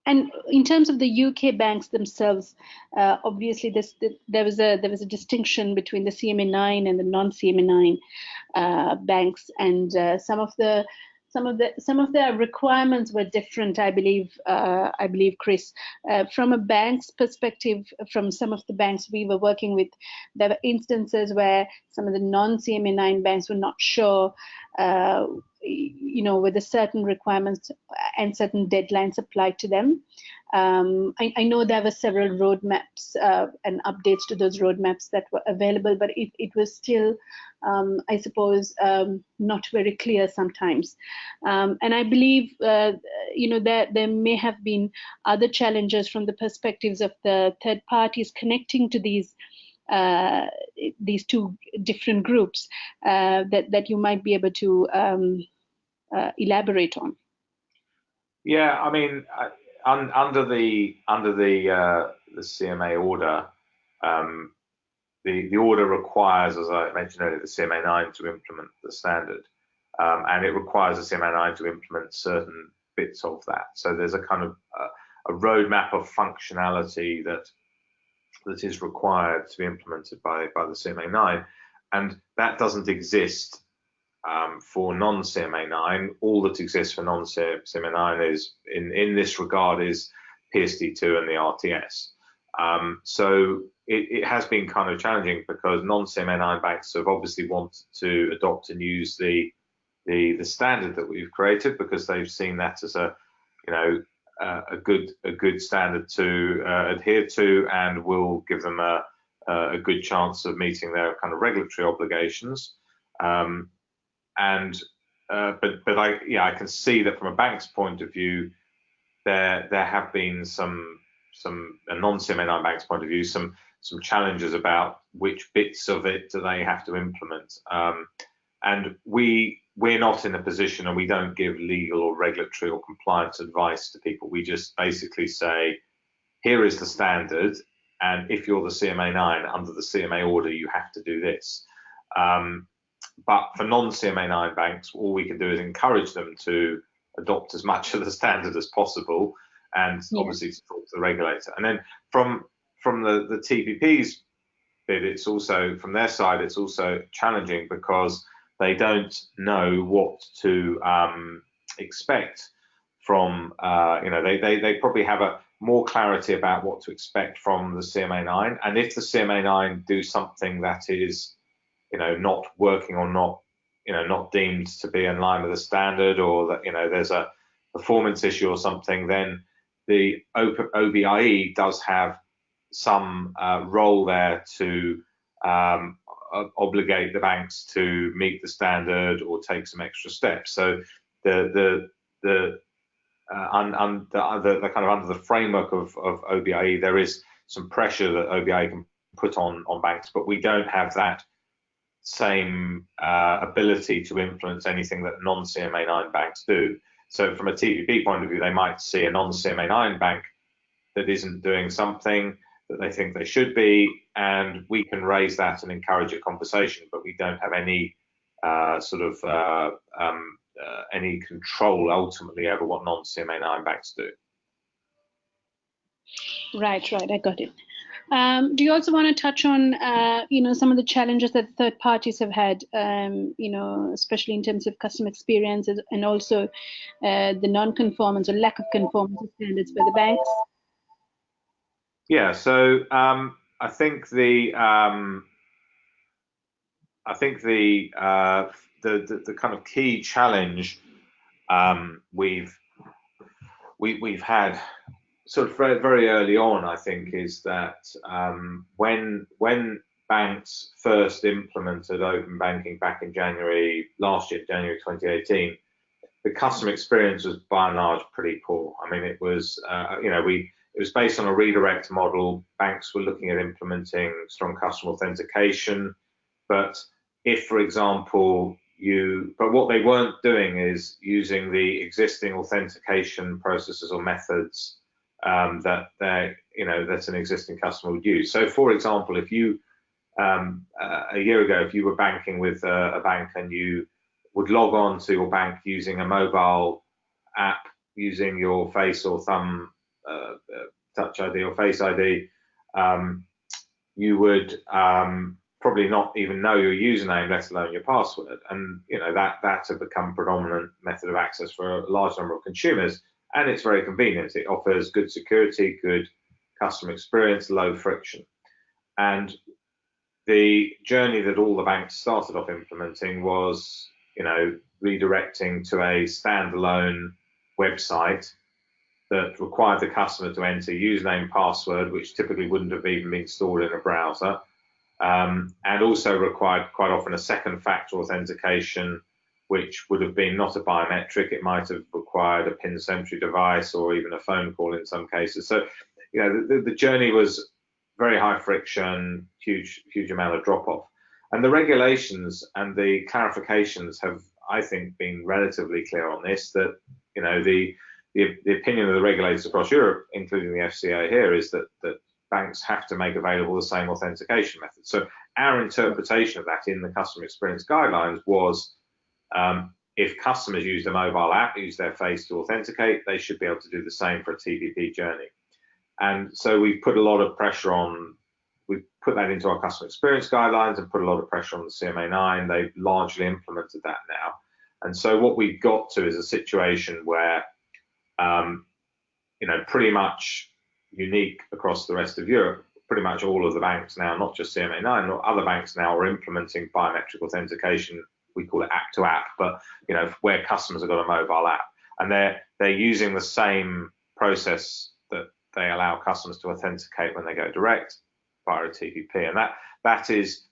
[SPEAKER 1] and in terms of the UK banks themselves, uh, obviously this, there was a there was a distinction between the CMA9 and the non-CMA9 uh, banks, and uh, some of the some of the some of the requirements were different. I believe uh, I believe Chris, uh, from a bank's perspective, from some of the banks we were working with, there were instances where some of the non-CMA9 banks were not sure uh, you know, with a certain requirements and certain deadlines applied to them. Um, I, I, know there were several roadmaps uh, and updates to those roadmaps that were available, but it, it was still, um, I suppose, um, not very clear sometimes. Um, and I believe, uh, you know, there, there may have been other challenges from the perspectives of the third parties connecting to these uh, these two different groups uh, that that you might be able to um, uh, elaborate on.
[SPEAKER 2] Yeah, I mean, un, under the under the uh, the CMA order, um, the, the order requires, as I mentioned earlier, the CMA9 to implement the standard. Um, and it requires the CMA9 to implement certain bits of that. So there's a kind of a roadmap of functionality that that is required to be implemented by, by the CMA9. And that doesn't exist um, for non-CMA9. All that exists for non-CMA9 is, in, in this regard, is PSD2 and the RTS. Um, so it, it, has been kind of challenging because non-CMA9 banks have obviously wanted to adopt and use the, the, the standard that we've created because they've seen that as a you know a good a good standard to uh, adhere to and will give them a, a good chance of meeting their kind of regulatory obligations. Um, and uh, but but I yeah I can see that from a bank's point of view, there there have been some some a non-CMA9 bank's point of view some some challenges about which bits of it do they have to implement. Um, and we we're not in a position and we don't give legal or regulatory or compliance advice to people. We just basically say, here is the standard, and if you're the CMA 9 under the CMA order, you have to do this. Um, but for non-CMA 9 banks, all we can do is encourage them to adopt as much of the standard as possible, and yeah. obviously to talk to the regulator. And then from from the the TPP's bit, it's also from their side, it's also challenging because they don't know what to um, expect from, uh, you know, they, they, they probably have a more clarity about what to expect from the CMA9. And if the CMA9 do something that is, you know, not working or not, you know, not deemed to be in line with the standard or that, you know, there's a performance issue or something, then the OBIE does have some uh, role there to um, obligate the banks to meet the standard or take some extra steps. So the the the uh, un, un, the, the, the, kind of under the framework of, of OBIE, there is some pressure that OBIE can put on on banks, but we don't have that same uh, ability to influence anything that non-CMA9 banks do. So from a TPP point of view, they might see a non-CMA9 bank that isn't doing something that they think they should be, and we can raise that and encourage a conversation, but we don't have any uh, sort of uh, um, uh, any control ultimately over what non-CMA9 banks do.
[SPEAKER 1] Right, right, I got it. Um, do you also want to touch on, uh, you know, some of the challenges that third parties have had, um, you know, especially in terms of customer experiences and also uh, the non-conformance or lack of conformance standards by the banks?
[SPEAKER 2] Yeah, so um, I think the um, I think the, uh, the, the the kind of key challenge um, we've we, we've had sort of very, very early on, I think, is that um, when when banks first implemented open banking back in January last year, January 2018, the customer experience was by and large pretty poor. I mean, it was uh, you know we it was based on a redirect model. Banks were looking at implementing strong customer authentication, but if, for example, you, but what they weren't doing is using the existing authentication processes or methods um, that they, you know, that an existing customer would use. So, for example, if you um, uh, a year ago, if you were banking with a, a bank and you would log on to your bank using a mobile app using your face or thumb Touch ID or Face ID, um, you would um, probably not even know your username, let alone your password. And you know that that's a become predominant method of access for a large number of consumers, and it's very convenient. It offers good security, good customer experience, low friction, and the journey that all the banks started off implementing was, you know, redirecting to a standalone website that required the customer to enter username password, which typically wouldn't have even been stored in a browser, um, and also required quite often a second factor authentication, which would have been not a biometric. It might have required a PINsentry device or even a phone call in some cases. So, you know, the, the journey was very high friction, huge, huge amount of drop off. And the regulations and the clarifications have, I think, been relatively clear on this that, you know, the the, the opinion of the regulators across Europe, including the FCA here, is that that banks have to make available the same authentication method. So our interpretation of that in the customer experience guidelines was um, if customers use a mobile app, use their face to authenticate, they should be able to do the same for a TPP journey. And so we put a lot of pressure on, we put that into our customer experience guidelines and put a lot of pressure on the CMA9. They've largely implemented that now. And so what we've got to is a situation where, um, you know, pretty much unique across the rest of Europe, pretty much all of the banks now, not just CMA9, other banks now are implementing biometric authentication. We call it app to app, but you know where customers have got a mobile app and they're they're using the same process that they allow customers to authenticate when they go direct via a TPP, and that that is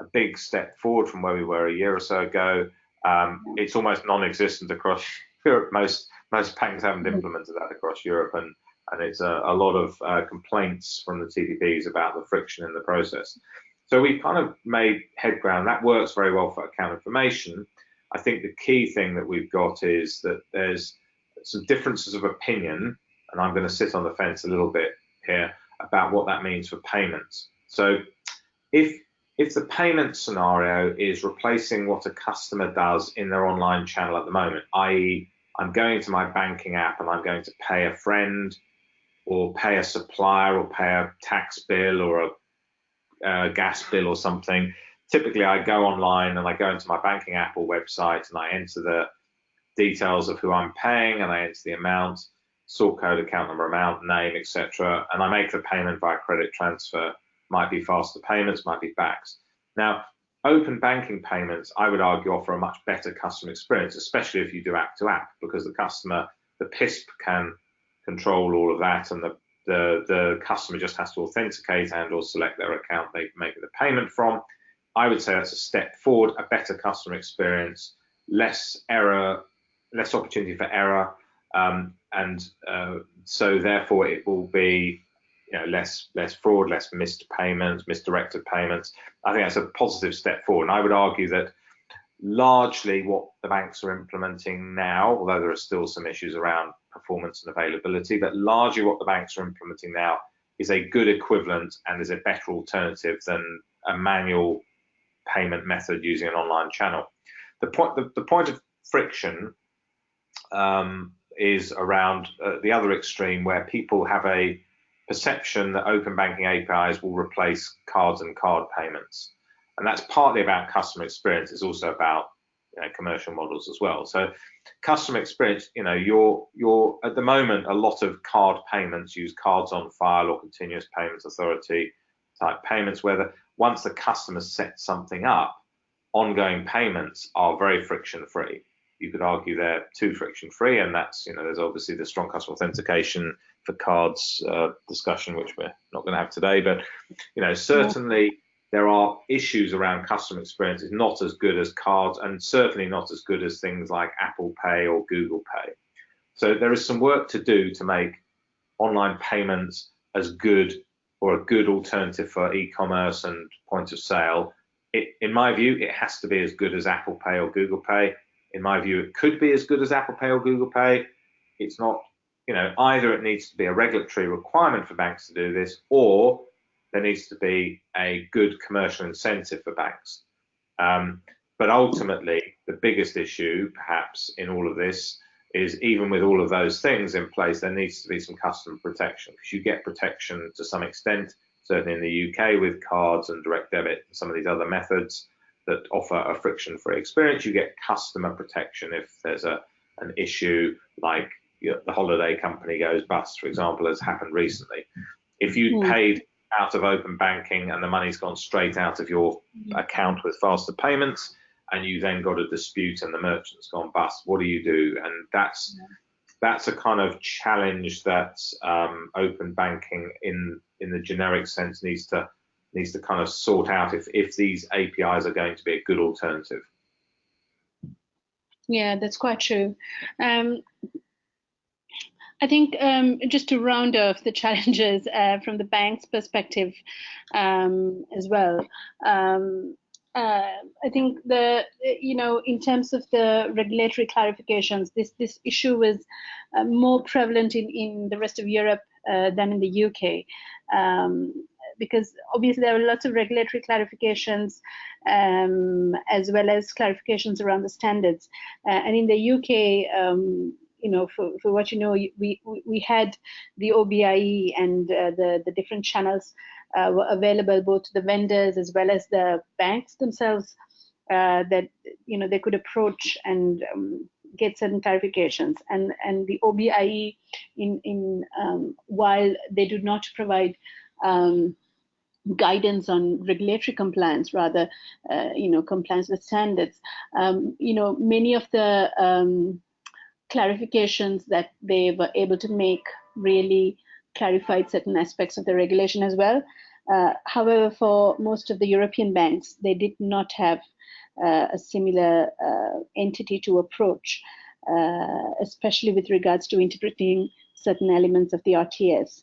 [SPEAKER 2] a big step forward from where we were a year or so ago. Um, it's almost non-existent across Europe. Most most banks haven't implemented that across Europe, and and it's a, a lot of uh, complaints from the TPPs about the friction in the process. So we've kind of made head ground. That works very well for account information. I think the key thing that we've got is that there's some differences of opinion, and I'm going to sit on the fence a little bit here about what that means for payments. So if if the payment scenario is replacing what a customer does in their online channel at the moment, i.e., I'm going to my banking app and I'm going to pay a friend or pay a supplier or pay a tax bill or a, gas bill or something, typically I go online and I go into my banking app or website and I enter the details of who I'm paying and I enter the amount, sort code, account number, amount, name, etc. And I make the payment via credit transfer. Might be faster payments, might be Bacs. Now, open banking payments, I would argue, offer a much better customer experience, especially if you do app to app, because the customer, the PISP can control all of that, and the the, the customer just has to authenticate and or select their account they make the payment from. I would say that's a step forward, a better customer experience, less error, less opportunity for error, um, and uh, so therefore it will be you know less less fraud, less missed payments, misdirected payments. I think that's a positive step forward, and I would argue that largely what the banks are implementing now, although there are still some issues around performance and availability, but largely what the banks are implementing now is a good equivalent and is a better alternative than a manual payment method using an online channel. The point, the, the point of friction um, is around uh, the other extreme where people have a perception that open banking APIs will replace cards and card payments. And that's partly about customer experience. It's also about you know, commercial models as well. So customer experience, you know, you're you're at the moment a lot of card payments use cards on file or continuous payments authority type payments where the, once the customer sets something up, ongoing payments are very friction free. You could argue they're too friction free, and that's you know there's obviously the strong customer authentication for cards uh, discussion, which we're not going to have today, but you know certainly there are issues around customer experience is not as good as cards and certainly not as good as things like Apple Pay or Google Pay. So there is some work to do to make online payments as good or a good alternative for e-commerce and point of sale. It, in my view, it has to be as good as Apple Pay or Google Pay. In my view, it could be as good as Apple Pay or Google Pay. It's not, you know, either it needs to be a regulatory requirement for banks to do this, or there needs to be a good commercial incentive for banks. Um, but ultimately, the biggest issue, perhaps, in all of this is even with all of those things in place, there needs to be some customer protection because you get protection to some extent, certainly in the UK with cards and direct debit and some of these other methods that offer a friction-free experience. You get customer protection if there's a an issue like you know, the holiday company goes bust, for example, as happened recently. If you mm. paid out of open banking and the money's gone straight out of your account with faster payments and you then got a dispute and the merchant's gone bust what do you do and that's yeah. that's a kind of challenge that um, open banking in in the generic sense needs to needs to kind of sort out if if these apis are going to be a good alternative
[SPEAKER 1] yeah that's quite true um, I think um, just to round off the challenges uh, from the bank's perspective um, as well. Um, uh, I think the you know in terms of the regulatory clarifications, this this issue was uh, more prevalent in in the rest of Europe uh, than in the UK. Um, because obviously there are lots of regulatory clarifications um, as well as clarifications around the standards. Uh, and in the UK, um, you know, for, for what you know, we, we had the OBIE and uh, the, the different channels uh, were available both to the vendors as well as the banks themselves uh, that, you know, they could approach and um, get certain clarifications. And, and the OBIE, in, in um, while they do not provide um, guidance on regulatory compliance, rather, uh, you know, compliance with standards. Um, you know, many of the um, clarifications that they were able to make really clarified certain aspects of the regulation as well. Uh, however, for most of the European banks, they did not have uh, a similar uh, entity to approach, uh, especially with regards to interpreting certain elements of the RTS.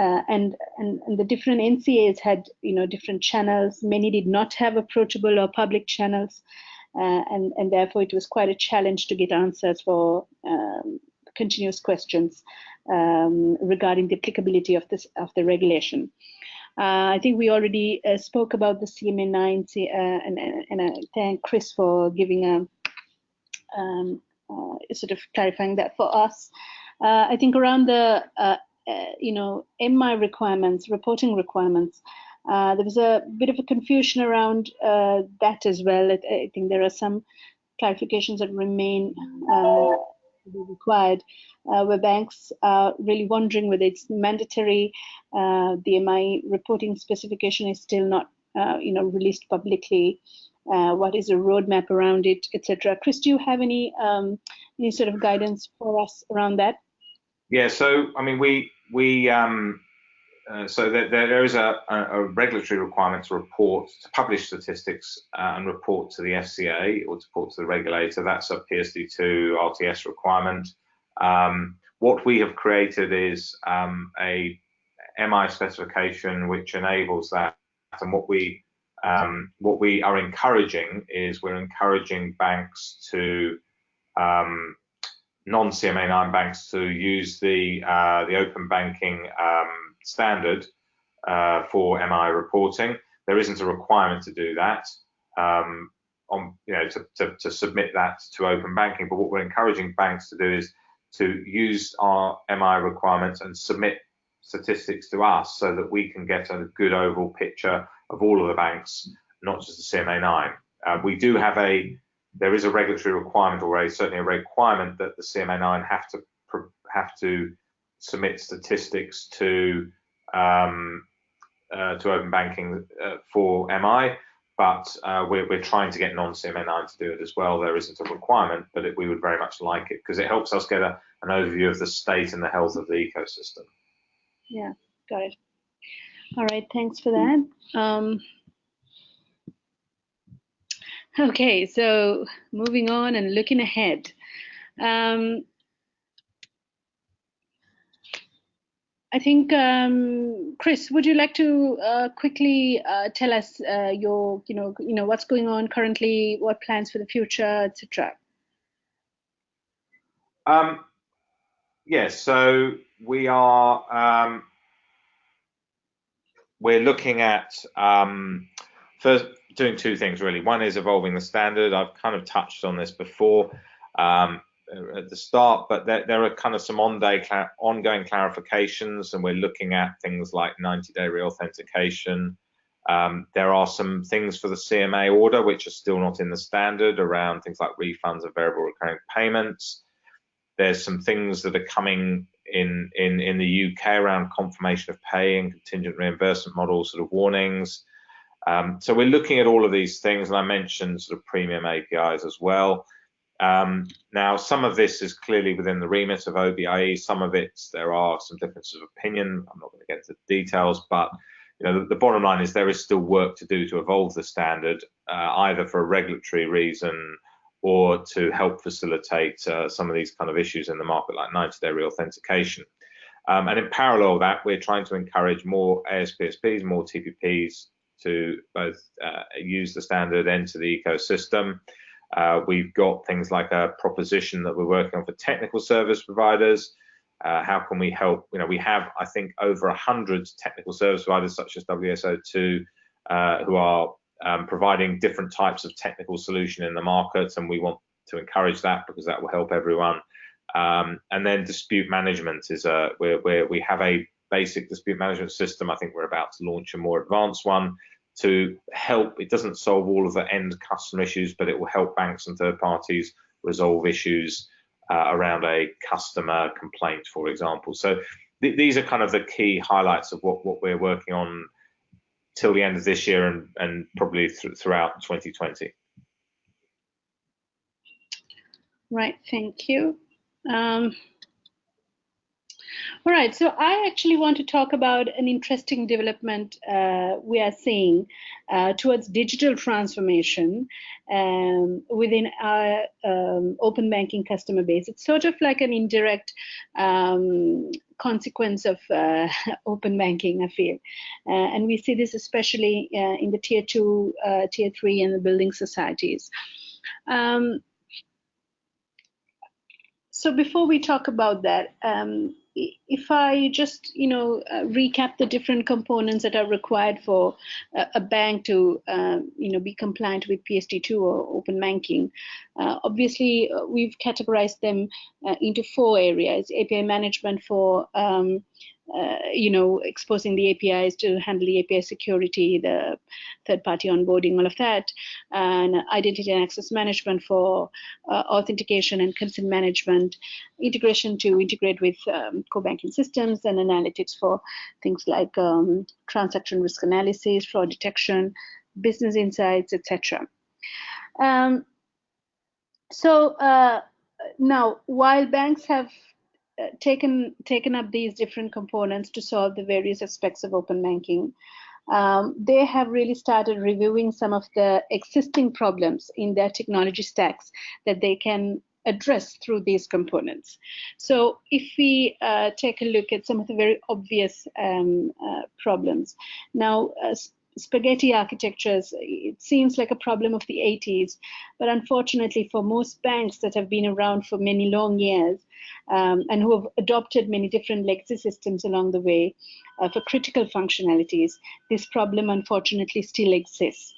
[SPEAKER 1] Uh, and, and, and the different NCAs had you know different channels. Many did not have approachable or public channels, uh, and and therefore it was quite a challenge to get answers for um, continuous questions um, regarding the applicability of this of the regulation. Uh, I think we already uh, spoke about the CMA9, uh, and, and I thank Chris for giving a um, uh, sort of clarifying that for us. I think around the uh, you know, MI requirements, reporting requirements. Uh, there was a bit of a confusion around uh, that as well. I, I, think there are some clarifications that remain uh, required, uh, where banks are really wondering whether it's mandatory. Uh, the MI reporting specification is still not, you know, released publicly. what is a roadmap around it, etc. Chris, do you have any um, any sort of guidance for us around that?
[SPEAKER 2] Yeah, so I mean, we we um, uh, so there, there is a, a, regulatory requirement to report to publish statistics uh, and report to the FCA or to report to the regulator. That's a PSD2 RTS requirement. Um, what we have created is um, a MI specification which enables that. And what we um, what we are encouraging is we're encouraging banks to um, non-CMA9 banks to use the uh, the open banking um, standard uh, for MI reporting. There isn't a requirement to do that um, on you know to, to, to, submit that to open banking. But what we're encouraging banks to do is to use our MI requirements and submit statistics to us so that we can get a good overall picture of all of the banks, not just the CMA9. Uh, we do have a there is a regulatory requirement already, certainly a requirement that the CMA9 have to have to submit statistics to um, uh, to open banking uh, for MI, but uh, we're, we're, trying to get non-CMA9 to do it as well. There isn't a requirement, but it, we would very much like it because it helps us get a, an overview of the state and the health of the ecosystem.
[SPEAKER 1] Yeah, got it. All right, thanks for that. Um, Okay, so moving on and looking ahead. Um, I think, um, Chris, would you like to uh, quickly uh, tell us uh, your, you know, you know, what's going on currently, what plans for the future, etc.
[SPEAKER 2] Um, yes, so we are um, we're looking at um, first doing two things really. One is evolving the standard. I've kind of touched on this before um, at the start, but there, there, are kind of some on-day ongoing clarifications, and we're looking at things like 90-day reauthentication. Um, there are some things for the CMA order which are still not in the standard around things like refunds of variable recurring payments. There's some things that are coming in in in the UK around confirmation of payee and contingent reimbursement models, sort of warnings. Um, so we're looking at all of these things, and I mentioned sort of premium APIs as well. Um, now, some of this is clearly within the remit of OBIE. Some of it, there are some differences of opinion. I'm not going to get into the details, but you know, the, the, bottom line is there is still work to do to evolve the standard, uh, either for a regulatory reason or to help facilitate uh, some of these kind of issues in the market, like 90-day reauthentication. Um, and in parallel with that, we're trying to encourage more ASPSPs, more TPPs to both uh, use the standard enter the ecosystem. Uh, we've got things like a proposition that we're working on for technical service providers. Uh, how can we help? You know, we have, I think, over 100 technical service providers such as WSO2 uh, who are um, providing different types of technical solution in the market, and we want to encourage that because that will help everyone. Um, and then dispute management is a where we have a basic dispute management system. I think we're about to launch a more advanced one to help. It doesn't solve all of the end customer issues, but it will help banks and third parties resolve issues uh, around a customer complaint, for example. So th these are kind of the key highlights of what, what we're working on till the end of this year and, and probably th throughout 2020.
[SPEAKER 1] Right, thank you. Um, all right, so I actually want to talk about an interesting development uh, we are seeing uh, towards digital transformation um, within our um, open banking customer base. It's sort of like an indirect um, consequence of uh, open banking, I feel. Uh, and we see this especially uh, in the tier two, uh, tier three, and the building societies. Um, so before we talk about that, um, if I just, you know, uh, recap the different components that are required for a, a bank to, uh, you know, be compliant with PSD2 or open banking, uh, obviously uh, we've categorized them uh, into four areas: API management for um, uh, you know, exposing the APIs to handle the API security, the third-party onboarding, all of that, and identity and access management for uh, authentication and consent management, integration to integrate with um, core banking systems, and analytics for things like um, transaction risk analysis, fraud detection, business insights, etc. Um, so uh, now, while banks have taken taken up these different components to solve the various aspects of open banking. Um, they have really started reviewing some of the existing problems in their technology stacks that they can address through these components. So if we uh, take a look at some of the very obvious um, uh, problems. Now, uh, spaghetti architectures, it seems like a problem of the 80s, but unfortunately for most banks that have been around for many long years um, and who have adopted many different legacy systems along the way uh, for critical functionalities, this problem unfortunately still exists.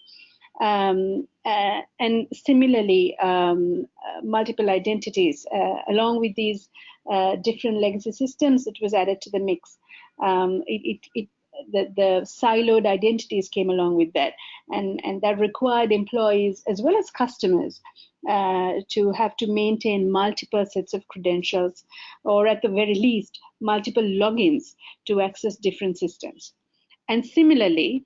[SPEAKER 1] Um, uh, and similarly, um, uh, multiple identities, uh, along with these uh, different legacy systems that was added to the mix, um, it, it, it the, the siloed identities came along with that and and that required employees as well as customers uh, to have to maintain multiple sets of credentials or at the very least multiple logins to access different systems and similarly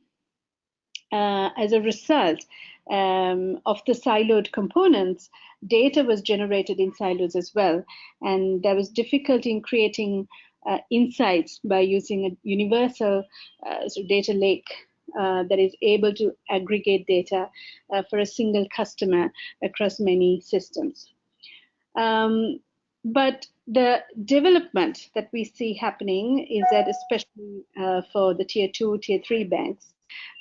[SPEAKER 1] uh, as a result um, of the siloed components, data was generated in silos as well. And there was difficulty in creating uh, insights by using a universal uh, data lake uh, that is able to aggregate data uh, for a single customer across many systems. Um, but the development that we see happening is that especially for the tier two, tier three banks,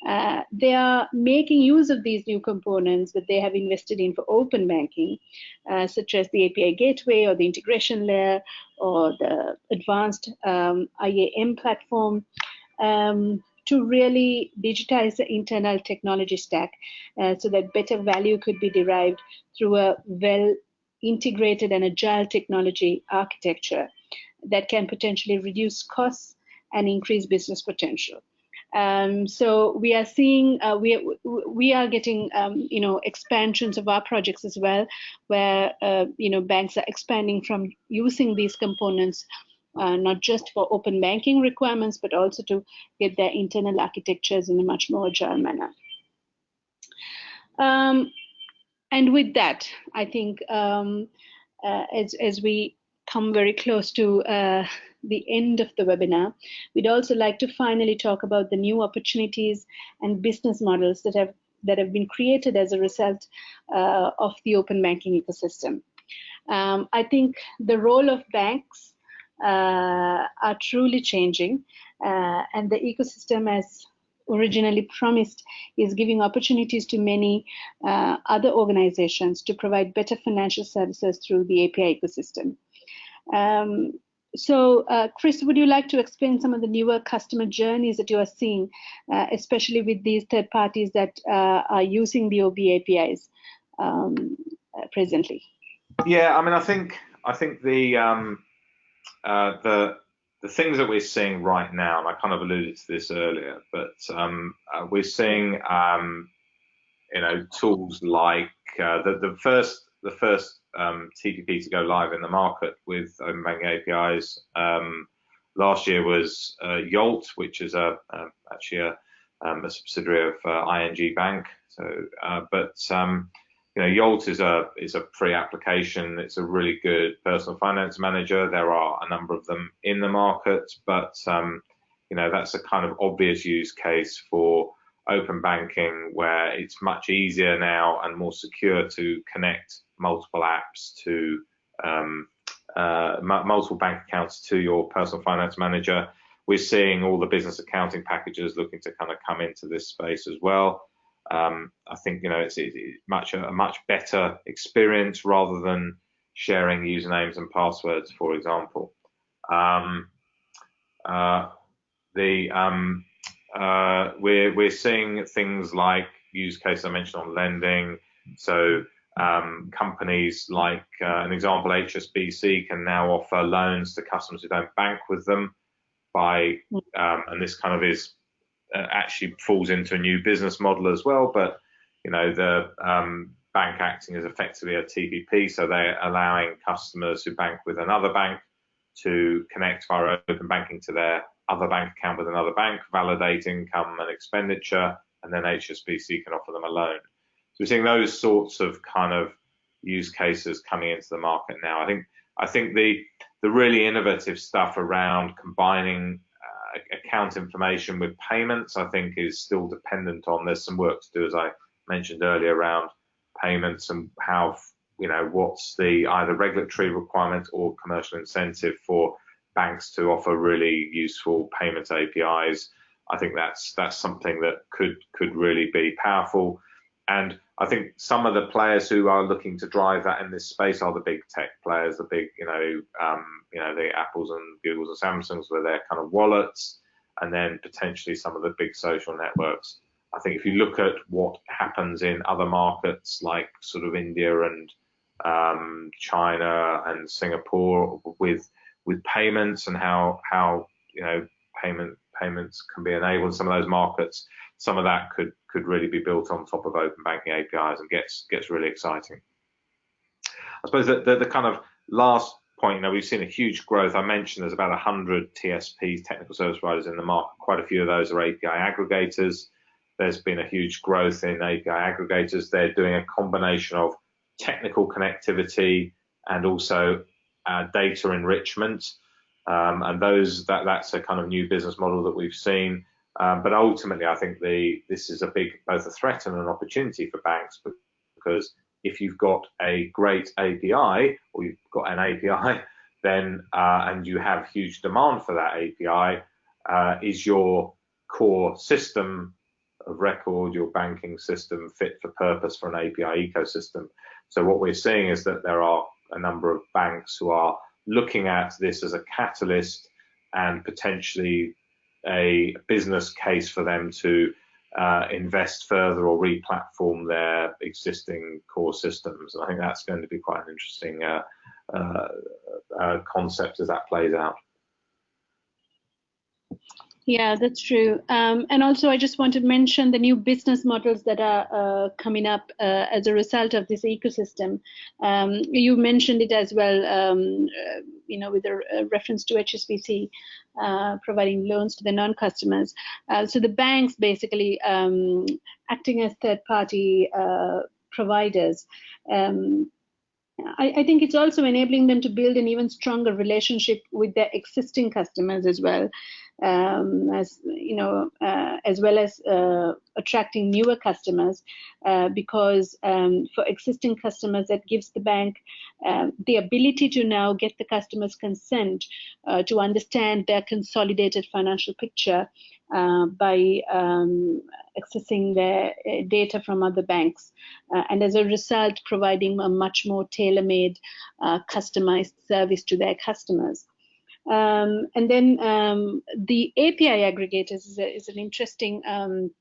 [SPEAKER 1] uh, they are making use of these new components that they have invested in for open banking, uh, such as the API gateway or the integration layer or the advanced um, IAM platform, um, to really digitize the internal technology stack uh, so that better value could be derived through a well integrated and agile technology architecture that can potentially reduce costs and increase business potential. Um, so we are seeing uh, we we are getting um, you know expansions of our projects as well, where uh, you know banks are expanding from using these components. Uh, not just for open banking requirements, but also to get their internal architectures in a much more agile manner. Um, and with that, I think um, uh, as, as we come very close to uh, the end of the webinar, we'd also like to finally talk about the new opportunities and business models that have that have been created as a result uh, of the open banking ecosystem. Um, I think the role of banks uh, are truly changing, uh, and the ecosystem, as originally promised, is giving opportunities to many uh, other organizations to provide better financial services through the API ecosystem. Um, so, uh, Chris, would you like to explain some of the newer customer journeys that you are seeing, uh, especially with these third parties that uh, are using the OB APIs um, presently?
[SPEAKER 2] Yeah, I mean, I think I think the um, the the things that we're seeing right now, and I kind of alluded to this earlier, but um, uh, we're seeing, um, you know, tools like uh, the, the first the first um, TPP to go live in the market with open banking APIs um, last year was uh, Yolt, which is a, a actually a, um, a, subsidiary of uh, ING Bank. So, uh, but um, you know, Yolt is a is a free application. It's a really good personal finance manager. There are a number of them in the market, but um, you know that's a kind of obvious use case for open banking where it's much easier now and more secure to connect multiple apps to um, uh, multiple bank accounts to your personal finance manager. We're seeing all the business accounting packages looking to kind of come into this space as well. Um, I think you know it's, it's much a much better experience rather than sharing usernames and passwords, for example. Um, uh, the um, uh, we're we're seeing things like use case I mentioned on lending. So um, companies like uh, an example, HSBC can now offer loans to customers who don't bank with them by, um, and this kind of is uh, actually falls into a new business model as well. But you know, the um, bank acting as effectively a TPP, so they're allowing customers who bank with another bank to connect via open banking to their other bank account with another bank, validate income and expenditure, and then HSBC can offer them a loan. So we're seeing those sorts of kind of use cases coming into the market now. I think I think the the really innovative stuff around combining uh, account information with payments, I think, is still dependent on. There's some work to do, as I mentioned earlier, around payments and how you know what's the either regulatory requirement or commercial incentive for banks to offer really useful payment APIs. I think that's that's something that could could really be powerful. And I think some of the players who are looking to drive that in this space are the big tech players, the big, you know, um, you know, the Apples and Googles and Samsungs with their kind of wallets, and then potentially some of the big social networks. I think if you look at what happens in other markets like sort of India and um, China and Singapore with with payments and how how you know payment payments can be enabled in some of those markets, some of that could could really be built on top of open banking APIs and gets gets really exciting. I suppose that the, the kind of last point, you know, we've seen a huge growth. I mentioned there's about 100 TSPs, technical service providers in the market. Quite a few of those are API aggregators. There's been a huge growth in API aggregators. They're doing a combination of technical connectivity and also uh, data enrichment. Um, and those that that's a kind of new business model that we've seen. Um, but ultimately, I think the this is a big both a threat and an opportunity for banks because if you've got a great API or you've got an API, then uh, and you have huge demand for that API, uh, is your core system of record, your banking system fit for purpose for an API ecosystem? So what we're seeing is that there are a number of banks who are looking at this as a catalyst and potentially a business case for them to uh, invest further or re-platform their existing core systems. And I think that's going to be quite an interesting uh, uh, uh concept as that plays out.
[SPEAKER 1] Yeah, that's true. Um, and also, I just want to mention the new business models that are uh, coming up uh, as a result of this ecosystem. Um, you mentioned it as well, um, uh, you know, with a, reference to HSBC uh, providing loans to the non-customers. Uh, so the banks basically um, acting as third-party uh, providers. Um, I, I, think it's also enabling them to build an even stronger relationship with their existing customers as well um, as you know, uh, as well as uh, attracting newer customers, uh, because um, for existing customers, that gives the bank um, the ability to now get the customer's consent uh, to understand their consolidated financial picture uh, by um, accessing their uh, data from other banks, and as a result, providing a much more tailor-made, customized service to their customers. Um, and then um, the API aggregators is, a, is an interesting um,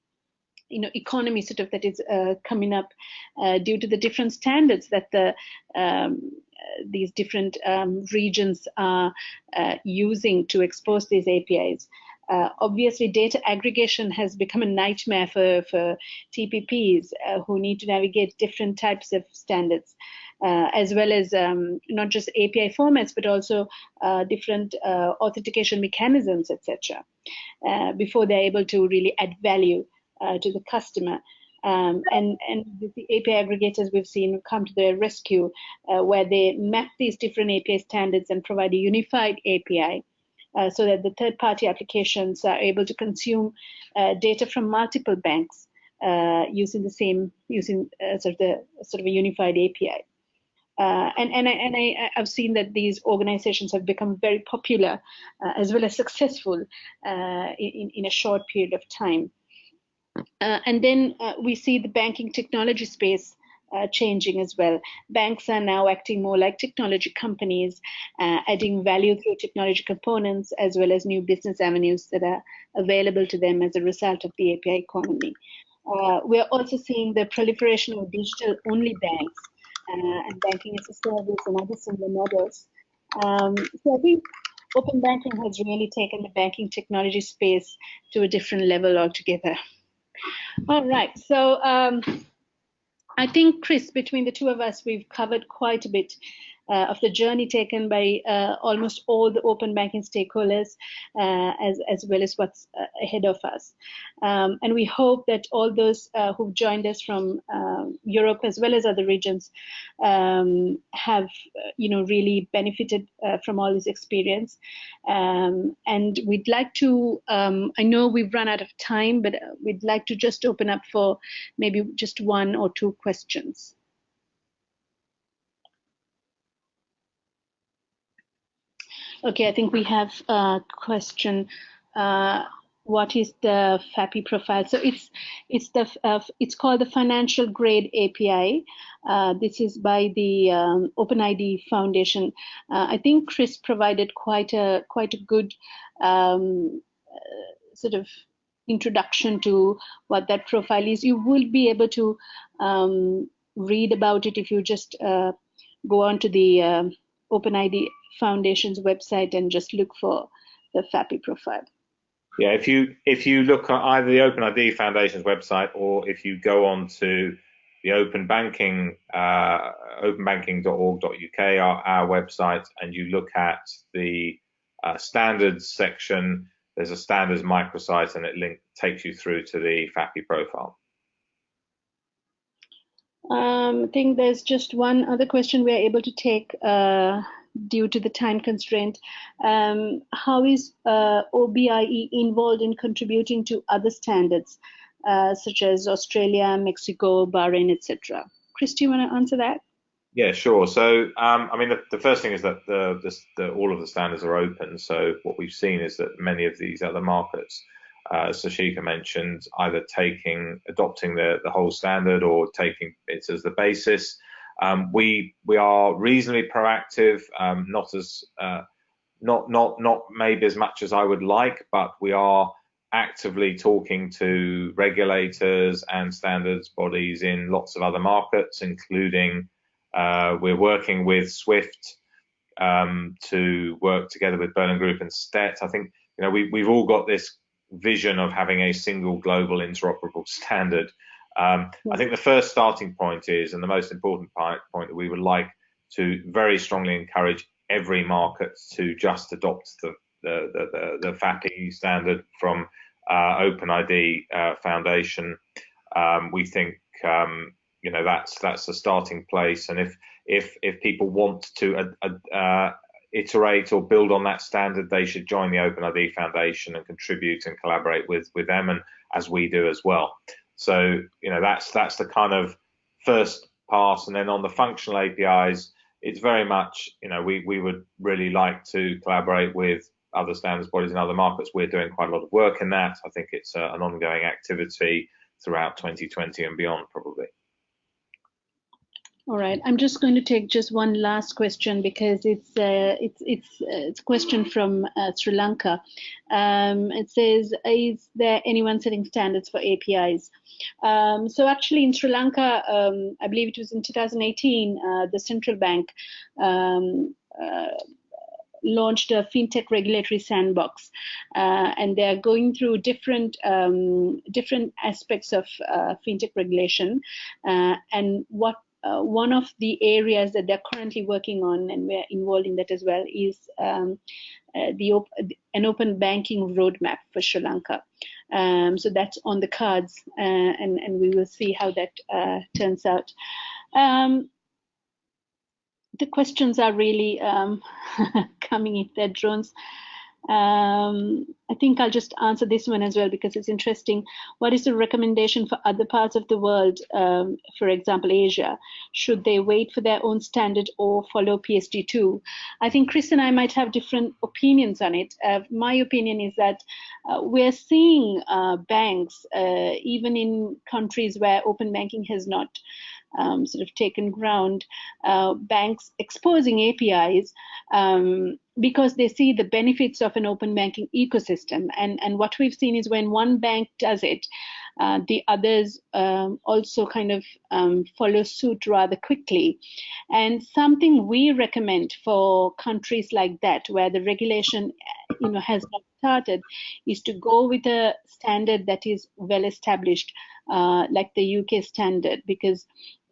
[SPEAKER 1] you know economy sort of that is uh, coming up uh, due to the different standards that the um, uh, these different um, regions are uh, using to expose these APIs. Uh, obviously, data aggregation has become a nightmare for, for TPPs uh, who need to navigate different types of standards, as well as um, not just API formats, but also uh, different uh, authentication mechanisms, etc., uh, before they're able to really add value to the customer. Um, and, and the API aggregators we've seen come to their rescue, where they map these different API standards and provide a unified API uh, so that the third-party applications are able to consume uh, data from multiple banks uh, using the same using uh, sort of the sort of a unified API. Uh, and and I, and I have seen that these organizations have become very popular as well as successful in in a short period of time. and then we see the banking technology space uh, changing as well. Banks are now acting more like technology companies, uh, adding value through technology components as well as new business avenues that are available to them as a result of the API economy. Uh, we're also seeing the proliferation of digital-only banks uh, and banking as a service and other similar models. Um, so I think open banking has really taken the banking technology space to a different level altogether. All right, so um, I think, Chris, between the two of us, we've covered quite a bit uh, of the journey taken by uh, almost all the open banking stakeholders, uh, as, as well as what's uh, ahead of us. Um, and we hope that all those uh, who've joined us from um, Europe as well as other regions um, have, uh, you know, really benefited from all this experience. Um, and we'd like to, um, I know we've run out of time, but we'd like to just open up for maybe just one or two questions. Okay, I think we have a question. Uh, what is the FAPI profile? So it's it's the uh, it's called the Financial Grade API. Uh, this is by the um, OpenID Foundation. Uh, I think Chris provided quite a quite a good um, uh, sort of introduction to what that profile is. You will be able to um, read about it if you just uh, go on to the OpenID Foundation's website and just look for the FAPI profile.
[SPEAKER 2] Yeah, if you if you look at either the OpenID Foundation's website or if you go on to the Open Banking uh, openbanking.org.uk, our, our website, and you look at the uh, standards section, there's a standards microsite, and it link takes you through to the FAPI profile.
[SPEAKER 1] Um, I think there's just one other question we are able to take uh, due to the time constraint. Um, how is uh, OBIE involved in contributing to other standards, uh, such as Australia, Mexico, Bahrain, etc.? Chris, do you want to answer that?
[SPEAKER 2] Yeah, sure. So, um, I mean, the, the, first thing is that the, the, the, all of the standards are open. So, what we've seen is that many of these other markets, uh, Seshika mentioned, either taking, adopting the, the whole standard or taking it as the basis. Um, we we are reasonably proactive, um, not as uh, not not not maybe as much as I would like, but we are actively talking to regulators and standards bodies in lots of other markets, including uh, we're working with Swift um, to work together with Berlin Group and STET. I think you know we we've all got this vision of having a single global interoperable standard um, I think the first starting point is, and the most important point, point that we would like to very strongly encourage every market to just adopt the the, the, the, the FAPI standard from uh, OpenID uh, Foundation. Um, we think um, you know that's that's the starting place, and if if if people want to uh, uh, iterate or build on that standard, they should join the OpenID Foundation and contribute and collaborate with with them, and as we do as well. So you know that's that's the kind of first pass, and then on the functional APIs, it's very much you know we we would really like to collaborate with other standards bodies in other markets. We're doing quite a lot of work in that. I think it's uh, an ongoing activity throughout 2020 and beyond, probably.
[SPEAKER 1] All right, I'm just going to take just one last question because it's uh, it's it's uh, it's a question from uh, Sri Lanka. Um, it says, "Is there anyone setting standards for APIs?" Um, so actually, in Sri Lanka, um, I believe it was in 2018, uh, the central bank um, uh, launched a fintech regulatory sandbox, uh, and they are going through different um, different aspects of uh, fintech regulation. Uh, and what uh, one of the areas that they're currently working on, and we're involved in that as well, is um, uh, the op an open banking roadmap for Sri Lanka. Um, so that's on the cards, uh, and and we will see how that uh, turns out. Um, the questions are really um, coming in their drones. Um, I think I'll just answer this one as well because it's interesting. What is the recommendation for other parts of the world, um, for example, Asia? Should they wait for their own standard or follow PSD2? I think Chris and I might have different opinions on it. Uh, my opinion is that uh, we're seeing uh, banks, uh, even in countries where open banking has not um, sort of taken ground, uh, banks exposing APIs um, because they see the benefits of an open banking ecosystem. And, and what we've seen is when one bank does it, uh, the others um, also kind of um, follow suit rather quickly. And something we recommend for countries like that, where the regulation, you know, has not started, is to go with a standard that is well established, uh, like the UK standard, because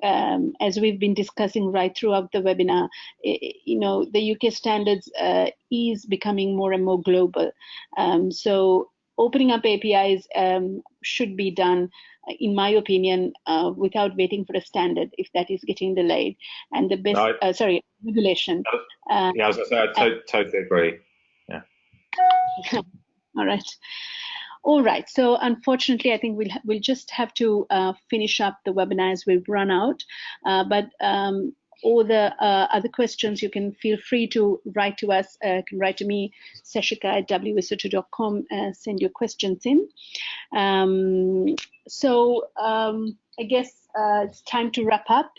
[SPEAKER 1] um, as we've been discussing right throughout the webinar, you know, the UK standards uh, is becoming more and more global. Um, so opening up APIs um, should be done, in my opinion, uh, without waiting for a standard if that is getting delayed. And the best, no, uh, sorry, regulation.
[SPEAKER 2] Uh, yeah, I was going to say, I to totally agree.
[SPEAKER 1] All right. All right. So unfortunately, I think we'll we'll just have to uh, finish up the webinar as we've run out. Uh, but um, all the uh, other questions, you can feel free to write to us. Uh, can write to me, Seshika at wso2.com, uh, send your questions in. Um, so um, I guess uh, it's time to wrap up.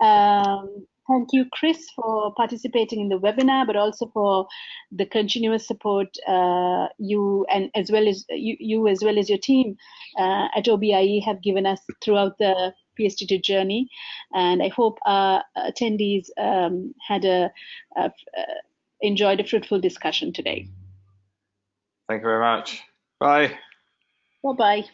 [SPEAKER 1] Um, Thank you, Chris, for participating in the webinar, but also for the continuous support uh, you and as well as you, you as well as your team uh, at OBIE have given us throughout the PSD2 journey. And I hope our attendees um, had a, a, a enjoyed a fruitful discussion today.
[SPEAKER 2] Thank you very much. Bye.
[SPEAKER 1] Bye bye.